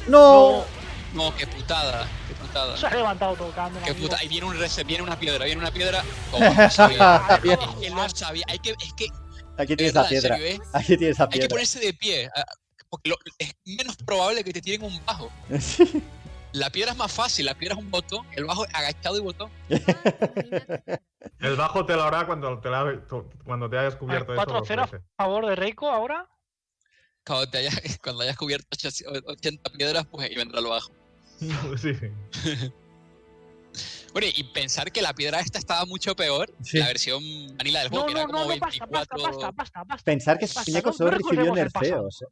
¡No! No, qué putada, qué putada. Se ha levantado tocando. Qué amigo. puta, ahí viene un reset, viene una piedra, viene una piedra. ¿Cómo no sabía? Es que lo sabía, hay que, es que, Aquí tienes la piedra. serio, ¿eh? Aquí tienes la Hay que piedra. ponerse de pie, ah, porque lo- es menos probable que te tiren un bajo. La piedra es más fácil, la piedra es un botón, el bajo agachado y botón. El bajo te lo hará cuando te, la- cuando te hayas cubierto eso. dos 4-0 veces. a favor de Reiko ahora. Cuando, te hayas, cuando hayas cubierto 80 piedras, pues ahí vendrá el bajo. sí. Bueno, y pensar que la piedra esta estaba mucho peor, Sí. la versión vanilla del No, juego, que no, era no, como no, basta, 24. basta, basta, basta, basta. Pensar que no- solo no recibió nerfeos.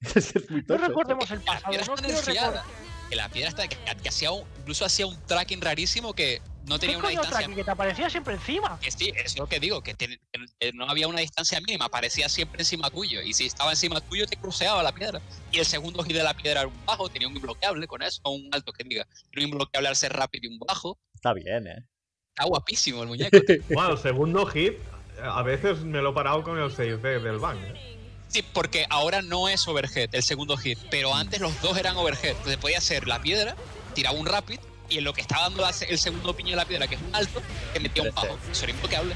Es muy No recordemos el pasado, no quiero recordar. Que la piedra está, que, que hacía un- incluso hacía un tracking rarísimo que no ¿Qué tenía una coño distancia. Traki? Que te aparecía siempre encima. Que sí, es lo que digo, que, tiene- que no había una distancia mínima, aparecía siempre encima tuyo. Y si estaba encima tuyo, te cruceaba la piedra. Y el segundo hit de la piedra era un bajo, tenía un imbloqueable con eso, o un alto que diga. Un imbloqueable al ser rápido y un bajo. Está bien, ¿eh? Está guapísimo el muñeco. Bueno, el segundo hit, a veces me lo he parado con el 6D del bank. ¿eh? Sí, porque ahora no es overhead el segundo hit, pero antes los dos eran overhead. Entonces podía ser la piedra, tiraba un rapid, y en lo que estaba dando el segundo piño de la piedra, que es un alto, te metía un bajo. Eso era imbloqueable.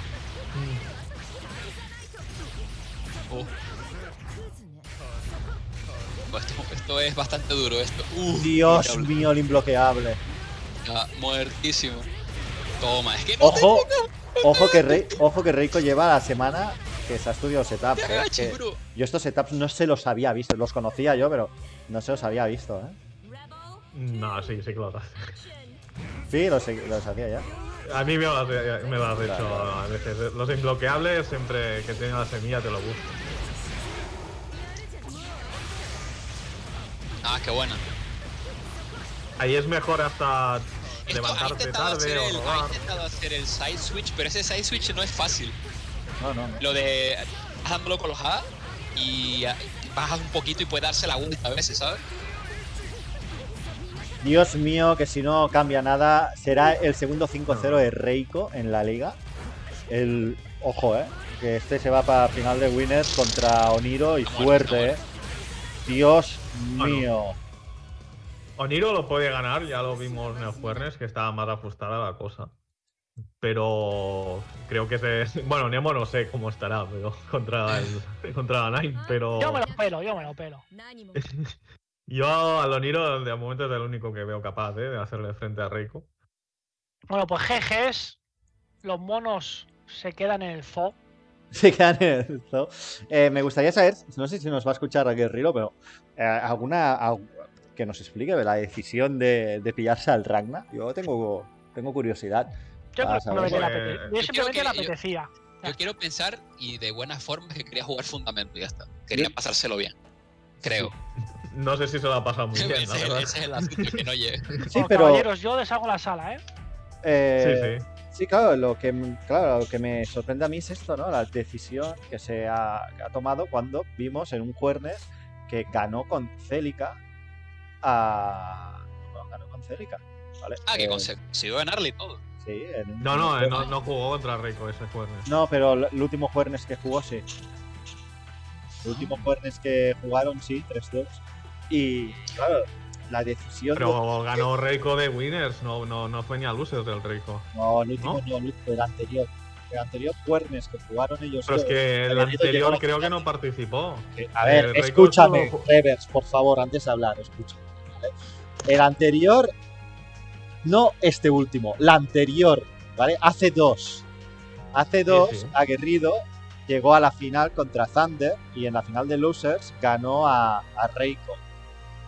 Oh. Oh, Esto, esto es bastante duro. Esto, uh, Dios mío, el imbloqueable. Muertísimo. Toma, es que no Ojo, ojo que, Rei- ojo que Reiko lleva la semana que se ha estudiado setups. te ¿eh? agaches, Que bro. yo estos setups no se los había visto. Los conocía yo, pero no se los había visto, ¿eh? No, sí, sí que lo hace. Sí, los, los hacía ya. A mí me lo has, me lo has hecho Claro. a veces. Los imbloqueables, siempre que tienen la semilla, te lo busco. Ah, qué buena. Ahí es mejor hasta Esto, ha levantarte hacer tarde el, o ha intentado hacer el side switch, pero ese side switch no es fácil. No, no, no. Lo de dándolo con los A y ah, bajas un poquito y puedes darse la vuelta a veces, ¿sabes? Dios mío, que si no cambia nada, será el segundo 5-0 de Reiko en la liga. El. Ojo, eh. Que este se va para final de Winners contra Oniro y fuerte, eh. Dios Bueno. mío. Oniro lo puede ganar, ya lo vimos en el Juernes, que estaba más ajustada la cosa. Pero creo que se. Bueno, Nemo no sé cómo estará, pero contra el, contra la Nine, pero. Yo me lo pelo, yo me lo pelo. Yo al Oniro de momento es el único que veo capaz ¿eh? de hacerle frente a Reiko. Bueno, pues GGs, los monos se quedan en el FO. Se quedan en el zoo. Eh, me gustaría saber, no sé si nos va a escuchar Guerrero, pero eh, alguna al- que nos explique de la decisión de, de pillarse al Ragna. Yo tengo, tengo curiosidad. Yo Ah, creo que le yo simplemente le yo-. Yo quiero pensar, y de buena forma, que quería jugar fundamento y ya está. Quería pasárselo bien. Creo. No sé si se lo ha pasado muy ese, bien, es la el, verdad. ese es el asunto, que no llegue. Sí, pero. Caballeros, yo deshago la sala, ¿eh? eh, Sí, sí. Sí, claro, lo que, claro, lo que me sorprende a mí es esto, ¿no? La decisión que se ha, que ha tomado cuando vimos en un Juernes que ganó con Célica a... Bueno, ganó con Célica, ¿vale? Ah, que Eh, consiguió ganarle y todo. Sí, No, no, eh, no, jugó contra Reiko ese Juernes. No, pero el el último Juernes que jugó, sí. El último Juernes que jugaron, sí, 3-2. Y, claro, la decisión... Pero ganó Reiko de Winners, no, no, no fue ni a losers del Reiko. No, el último ¿No? no, el anterior. El anterior Juernes que jugaron ellos Pero es que el anterior creo que no participó. A ver, El Reiko escúchame, solo- Revers, por favor, antes de hablar, escúchame. ¿vale? El anterior, no este último, la anterior, ¿vale? Hace dos. Hace dos, sí. Aguerrido llegó a la final contra Thunder y en la final de Losers ganó a, a Reiko.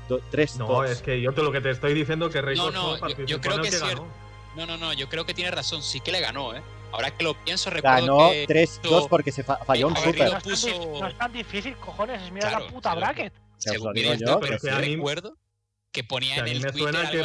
3-2. No, es que yo te lo que te estoy diciendo que Reiko No, no, yo- yo creo en el que que es ganó. No, no, no, yo creo que tiene razón. Sí que le ganó, ¿eh? Ahora que lo pienso, recuerdo Ganó que 3-2 porque se fa- falló un super. No es, tan puso- dif- no es tan difícil, cojones, es mirar Claro, la puta bracket. Lo según yo, pero sí recuerdo que ponía Que en el me Twitter suena que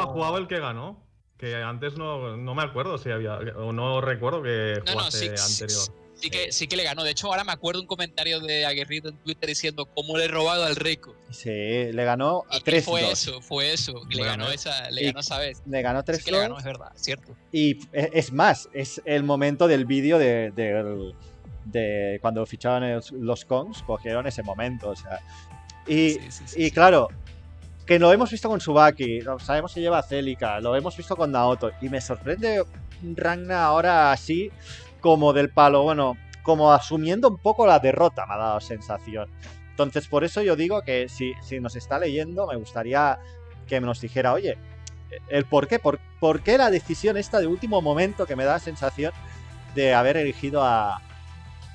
ha como- jugado el que ganó. Que antes no, no me acuerdo si había. O no recuerdo que No, no, jugase sí, sí, anterior. Sí que, sí que le ganó. De hecho, ahora me acuerdo un comentario de Aguerrido en Twitter diciendo cómo le he robado al Rico. Sí, le ganó a Y que 3 fue eso, fue eso. Le Bueno, ganó esa, le ganó esa vez. Le ganó Sí 3 que le ganó, es verdad, cierto. Y e- es más, es el momento del vídeo de, del- de cuando ficharon el- los Kongs, cogieron ese momento. O sea. Y, Sí, sí, sí, y sí. claro, que lo hemos visto con Subaki, sabemos que lleva Celica, lo hemos visto con Naoto. Y me sorprende Ragna ahora así, como del palo, bueno, como asumiendo un poco la derrota, me ha dado sensación. Entonces, por eso yo digo que si, si nos está leyendo, me gustaría que nos dijera, oye, el por qué, por, por qué la decisión esta de último momento que me da la sensación de haber elegido a,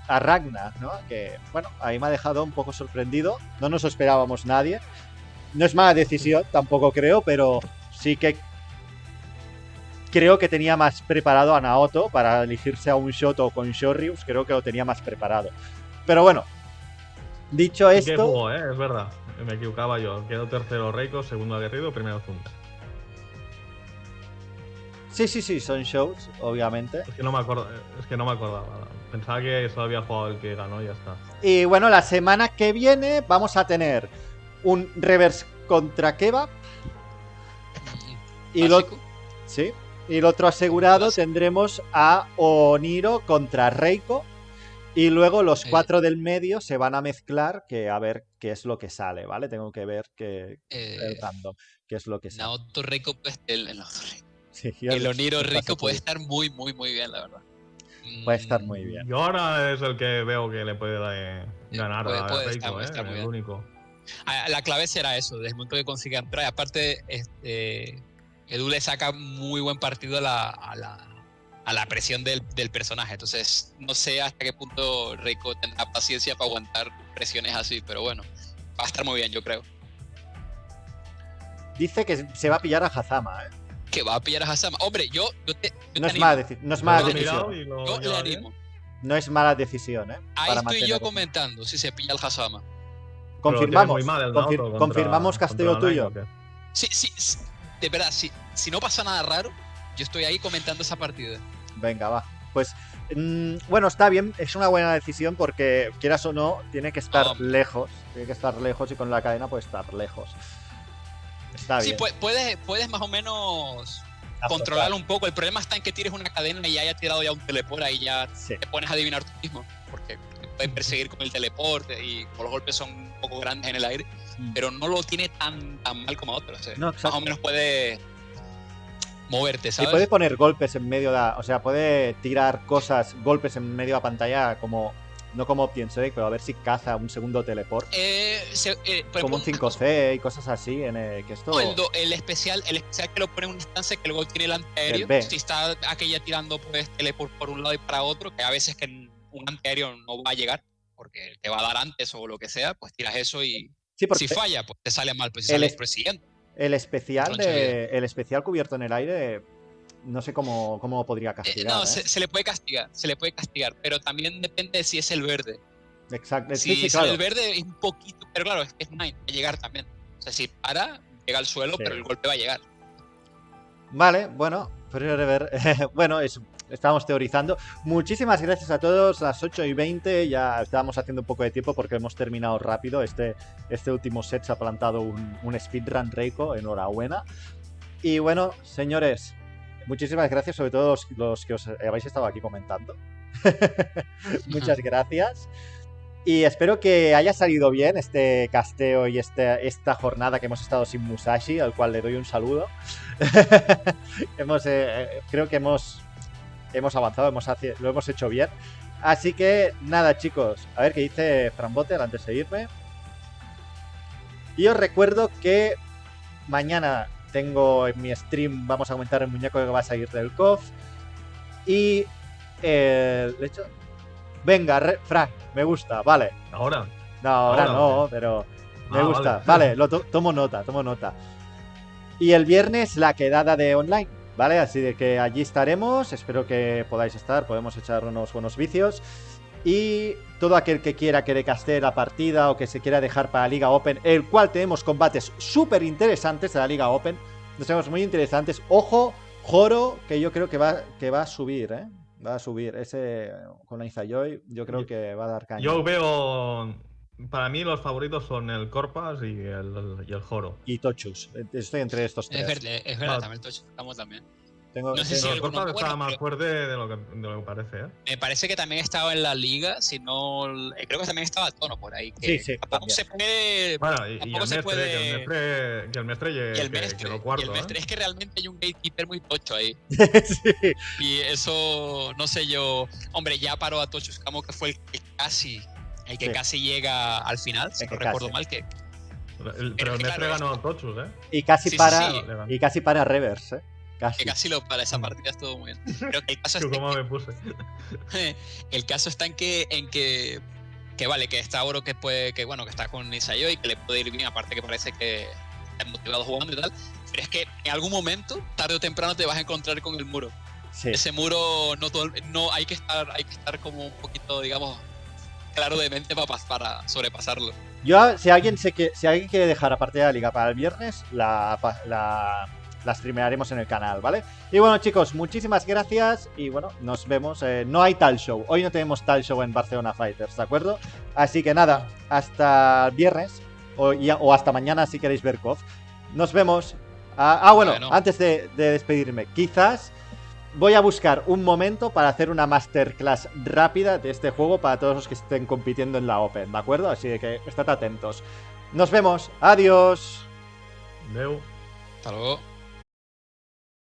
a Ragnar, ¿no? Que, bueno, ahí me ha dejado un poco sorprendido. No nos esperábamos nadie. No es mala decisión, tampoco creo, pero sí que creo que tenía más preparado a Naoto para elegirse a un Shoto con Shorrius. Creo que lo tenía más preparado. Pero bueno, dicho esto, ¿eh? Es verdad. Me equivocaba yo. Quedó tercero Reiko, segundo Aguerrido, primero Thunder. sí, sí, sí, son shows, obviamente. Es que no me acuerdo, es que no me acordaba. Pensaba que solo había jugado el que ganó y ya está. Y bueno, la semana que viene vamos a tener un reverse contra Kebab. Y lo, sí, y el otro asegurado Básico. tendremos a Oniro contra Reiko. Y luego los Eh. cuatro del medio se van a mezclar, que a ver qué es lo que sale, ¿vale? Tengo que ver qué, Eh, el random, qué es lo que sale. Naoto Rico, pues, el, el, Sí, yo- el Oniro paso puede estar muy, muy, muy bien, la verdad. Puede estar Mm, muy bien. Yo ahora es el que veo que le puede eh, Sí, ganar puede- a puede Reiko, estar- puede ¿eh? estar muy el bien. único. Ah, La clave será eso, desde el momento que consiga entrar. Y aparte, este, Edu le saca muy buen partido a la, a la, a la presión del, del personaje. Entonces, no sé hasta qué punto Reiko tendrá paciencia para aguantar presiones así, pero bueno, va a estar muy bien, yo creo. Dice que se va a pillar a Hazama, ¿eh? Que va a pillar a Hasama. Hombre, yo, yo te, yo No te es mala, no es decisión. Yo le animo. No es mala decisión, ¿eh? Ahí Para estoy yo comentando si se pilla el Hasama. Confirmamos. muy mal confir- contra- confirmamos la tuyo. Sí, sí, sí, de verdad, si, si no pasa nada raro, yo estoy ahí comentando esa partida. Venga, va. Pues mm, bueno, está bien, es una buena decisión porque quieras o no, tiene que estar lejos. Tiene que estar lejos y con la cadena puede estar lejos. Está Sí, bien. pu- puedes, puedes más o menos. Controlarlo un poco. El problema está en que tires una cadena y haya tirado ya un teleport y ya Sí. te pones a adivinar tú mismo. Porque te pueden perseguir con el teleporte y como los golpes son un poco grandes en el aire, Mm. pero no lo tiene tan, tan mal como otros. No, más o menos puede moverte, Y ¿sabes? puede poner golpes en medio de la. O sea, puede tirar cosas, golpes en medio de la pantalla como. No como Option Select, pero a ver si caza un segundo teleport. Eh, se- eh, por Como un ejemplo, 5C y cosas así. En el, que esto. El, do- el especial, el especial que lo pone en una instancia que luego tiene el antiaéreo. El. Si está aquella tirando pues teleport por un lado y para otro, que a veces que un antiaéreo no va a llegar, porque te va a dar antes o lo que sea, pues tiras eso y sí, si falla, pues te sale mal, pues si el sale el el especial de. El especial cubierto en el aire. No sé cómo, cómo podría Eh, castigar. no, ¿eh? se, se le puede castigar, se le puede castigar, pero también depende de si es el verde. Exacto. Si Sí, sí, claro. el verde es un poquito, pero claro, es que es Nine, va a llegar también. O sea, si para, llega al suelo, Sí. pero el golpe va a llegar. Vale, bueno, bueno, es- estábamos teorizando. Muchísimas gracias a todos, las 8 y 20, ya estábamos haciendo un poco de tiempo porque hemos terminado rápido. Este, este último set se ha plantado un, un speedrun Reiko, enhorabuena. Y bueno, señores, muchísimas gracias, sobre todo los, los que os habéis estado aquí comentando. Muchas gracias. Y espero que haya salido bien este casteo y este, esta jornada que hemos estado sin Musashi, al cual le doy un saludo. hemos, eh, eh, creo que hemos, hemos avanzado, hemos lo hemos hecho bien. Así que nada, chicos, a ver qué dice Frambote antes de irme. Y os recuerdo que mañana tengo en mi stream, vamos a comentar el muñeco que va a salir del COF. Y eh, de hecho, venga, re- Frank, me gusta, vale. Ahora. No, ahora Ahora, no, pero me Ah, gusta. vale. Vale, lo to- tomo nota, tomo nota. Y el viernes la quedada de online, ¿vale? Así de que allí estaremos. Espero que podáis estar, podemos echar unos buenos vicios. Y todo aquel que quiera que decaste la partida o que se quiera dejar para la Liga Open, el cual tenemos combates súper interesantes de la Liga Open. Nos tenemos muy interesantes. Ojo Joro, que yo creo que va, que va a subir, ¿eh? Va a subir. Ese con la Izayoy, yo creo que va a dar caña. Yo veo. Para mí, los favoritos son el Corpas y el, y el Joro. Y Tochus. Estoy entre estos Es tres. verdad, es verdad, Ah. también Tocho estamos también. Tengo, No sé si el bueno, está más fuerte de lo que, de lo que parece, ¿eh? Me parece que también estaba en la liga, si no. eh, Creo que también estaba Tono por ahí. Sí, Que sí, Tampoco también. se puede. Bueno, y, y Tampoco el se mestre, puede- que el mestre, que el mestre llegue y el que- mestre, que lo y cuarto, el mestre ¿eh? es que realmente hay un gatekeeper muy tocho ahí. sí. Y eso, no sé yo. Hombre, ya paró a Tochus Camo, que fue el que casi. El que Sí. casi llega al final, si no recuerdo casi. mal, que, El- pero el mestre claro, ganó Tochus, ¿eh? Y casi Sí, sí, para. sí. Y casi para Reverse, ¿eh? Casi. que casi lo para esa partida estuvo muy bien. Pero que el caso está en cómo me puse. que, el caso está en que, en que, que vale, que está Oro que puede, que bueno, que está con Isayo y que le puede ir bien, aparte que parece que está motivado jugando y tal. Pero es que en algún momento, tarde o temprano, te vas a encontrar con el muro. Sí. Ese muro no todo, no hay que estar, hay que estar como un poquito, digamos, claro de mente para, para sobrepasarlo. Yo, si alguien, se que, si alguien quiere dejar la partida de la liga para el viernes, la, la streamearemos en el canal, ¿vale? Y bueno, chicos, muchísimas gracias y bueno, nos vemos. eh, no hay tal show. Hoy no tenemos tal show en Barcelona Fighters, ¿de acuerdo? Así que nada, hasta viernes o, ya- o hasta mañana si queréis ver KOF. Nos vemos. Ah, ah, bueno, Bueno. antes de, de despedirme, quizás voy a buscar un momento para hacer una masterclass rápida de este juego para todos los que estén compitiendo en la Open, ¿de acuerdo? Así que estad atentos. Nos vemos. Adiós. Deu. Hasta luego.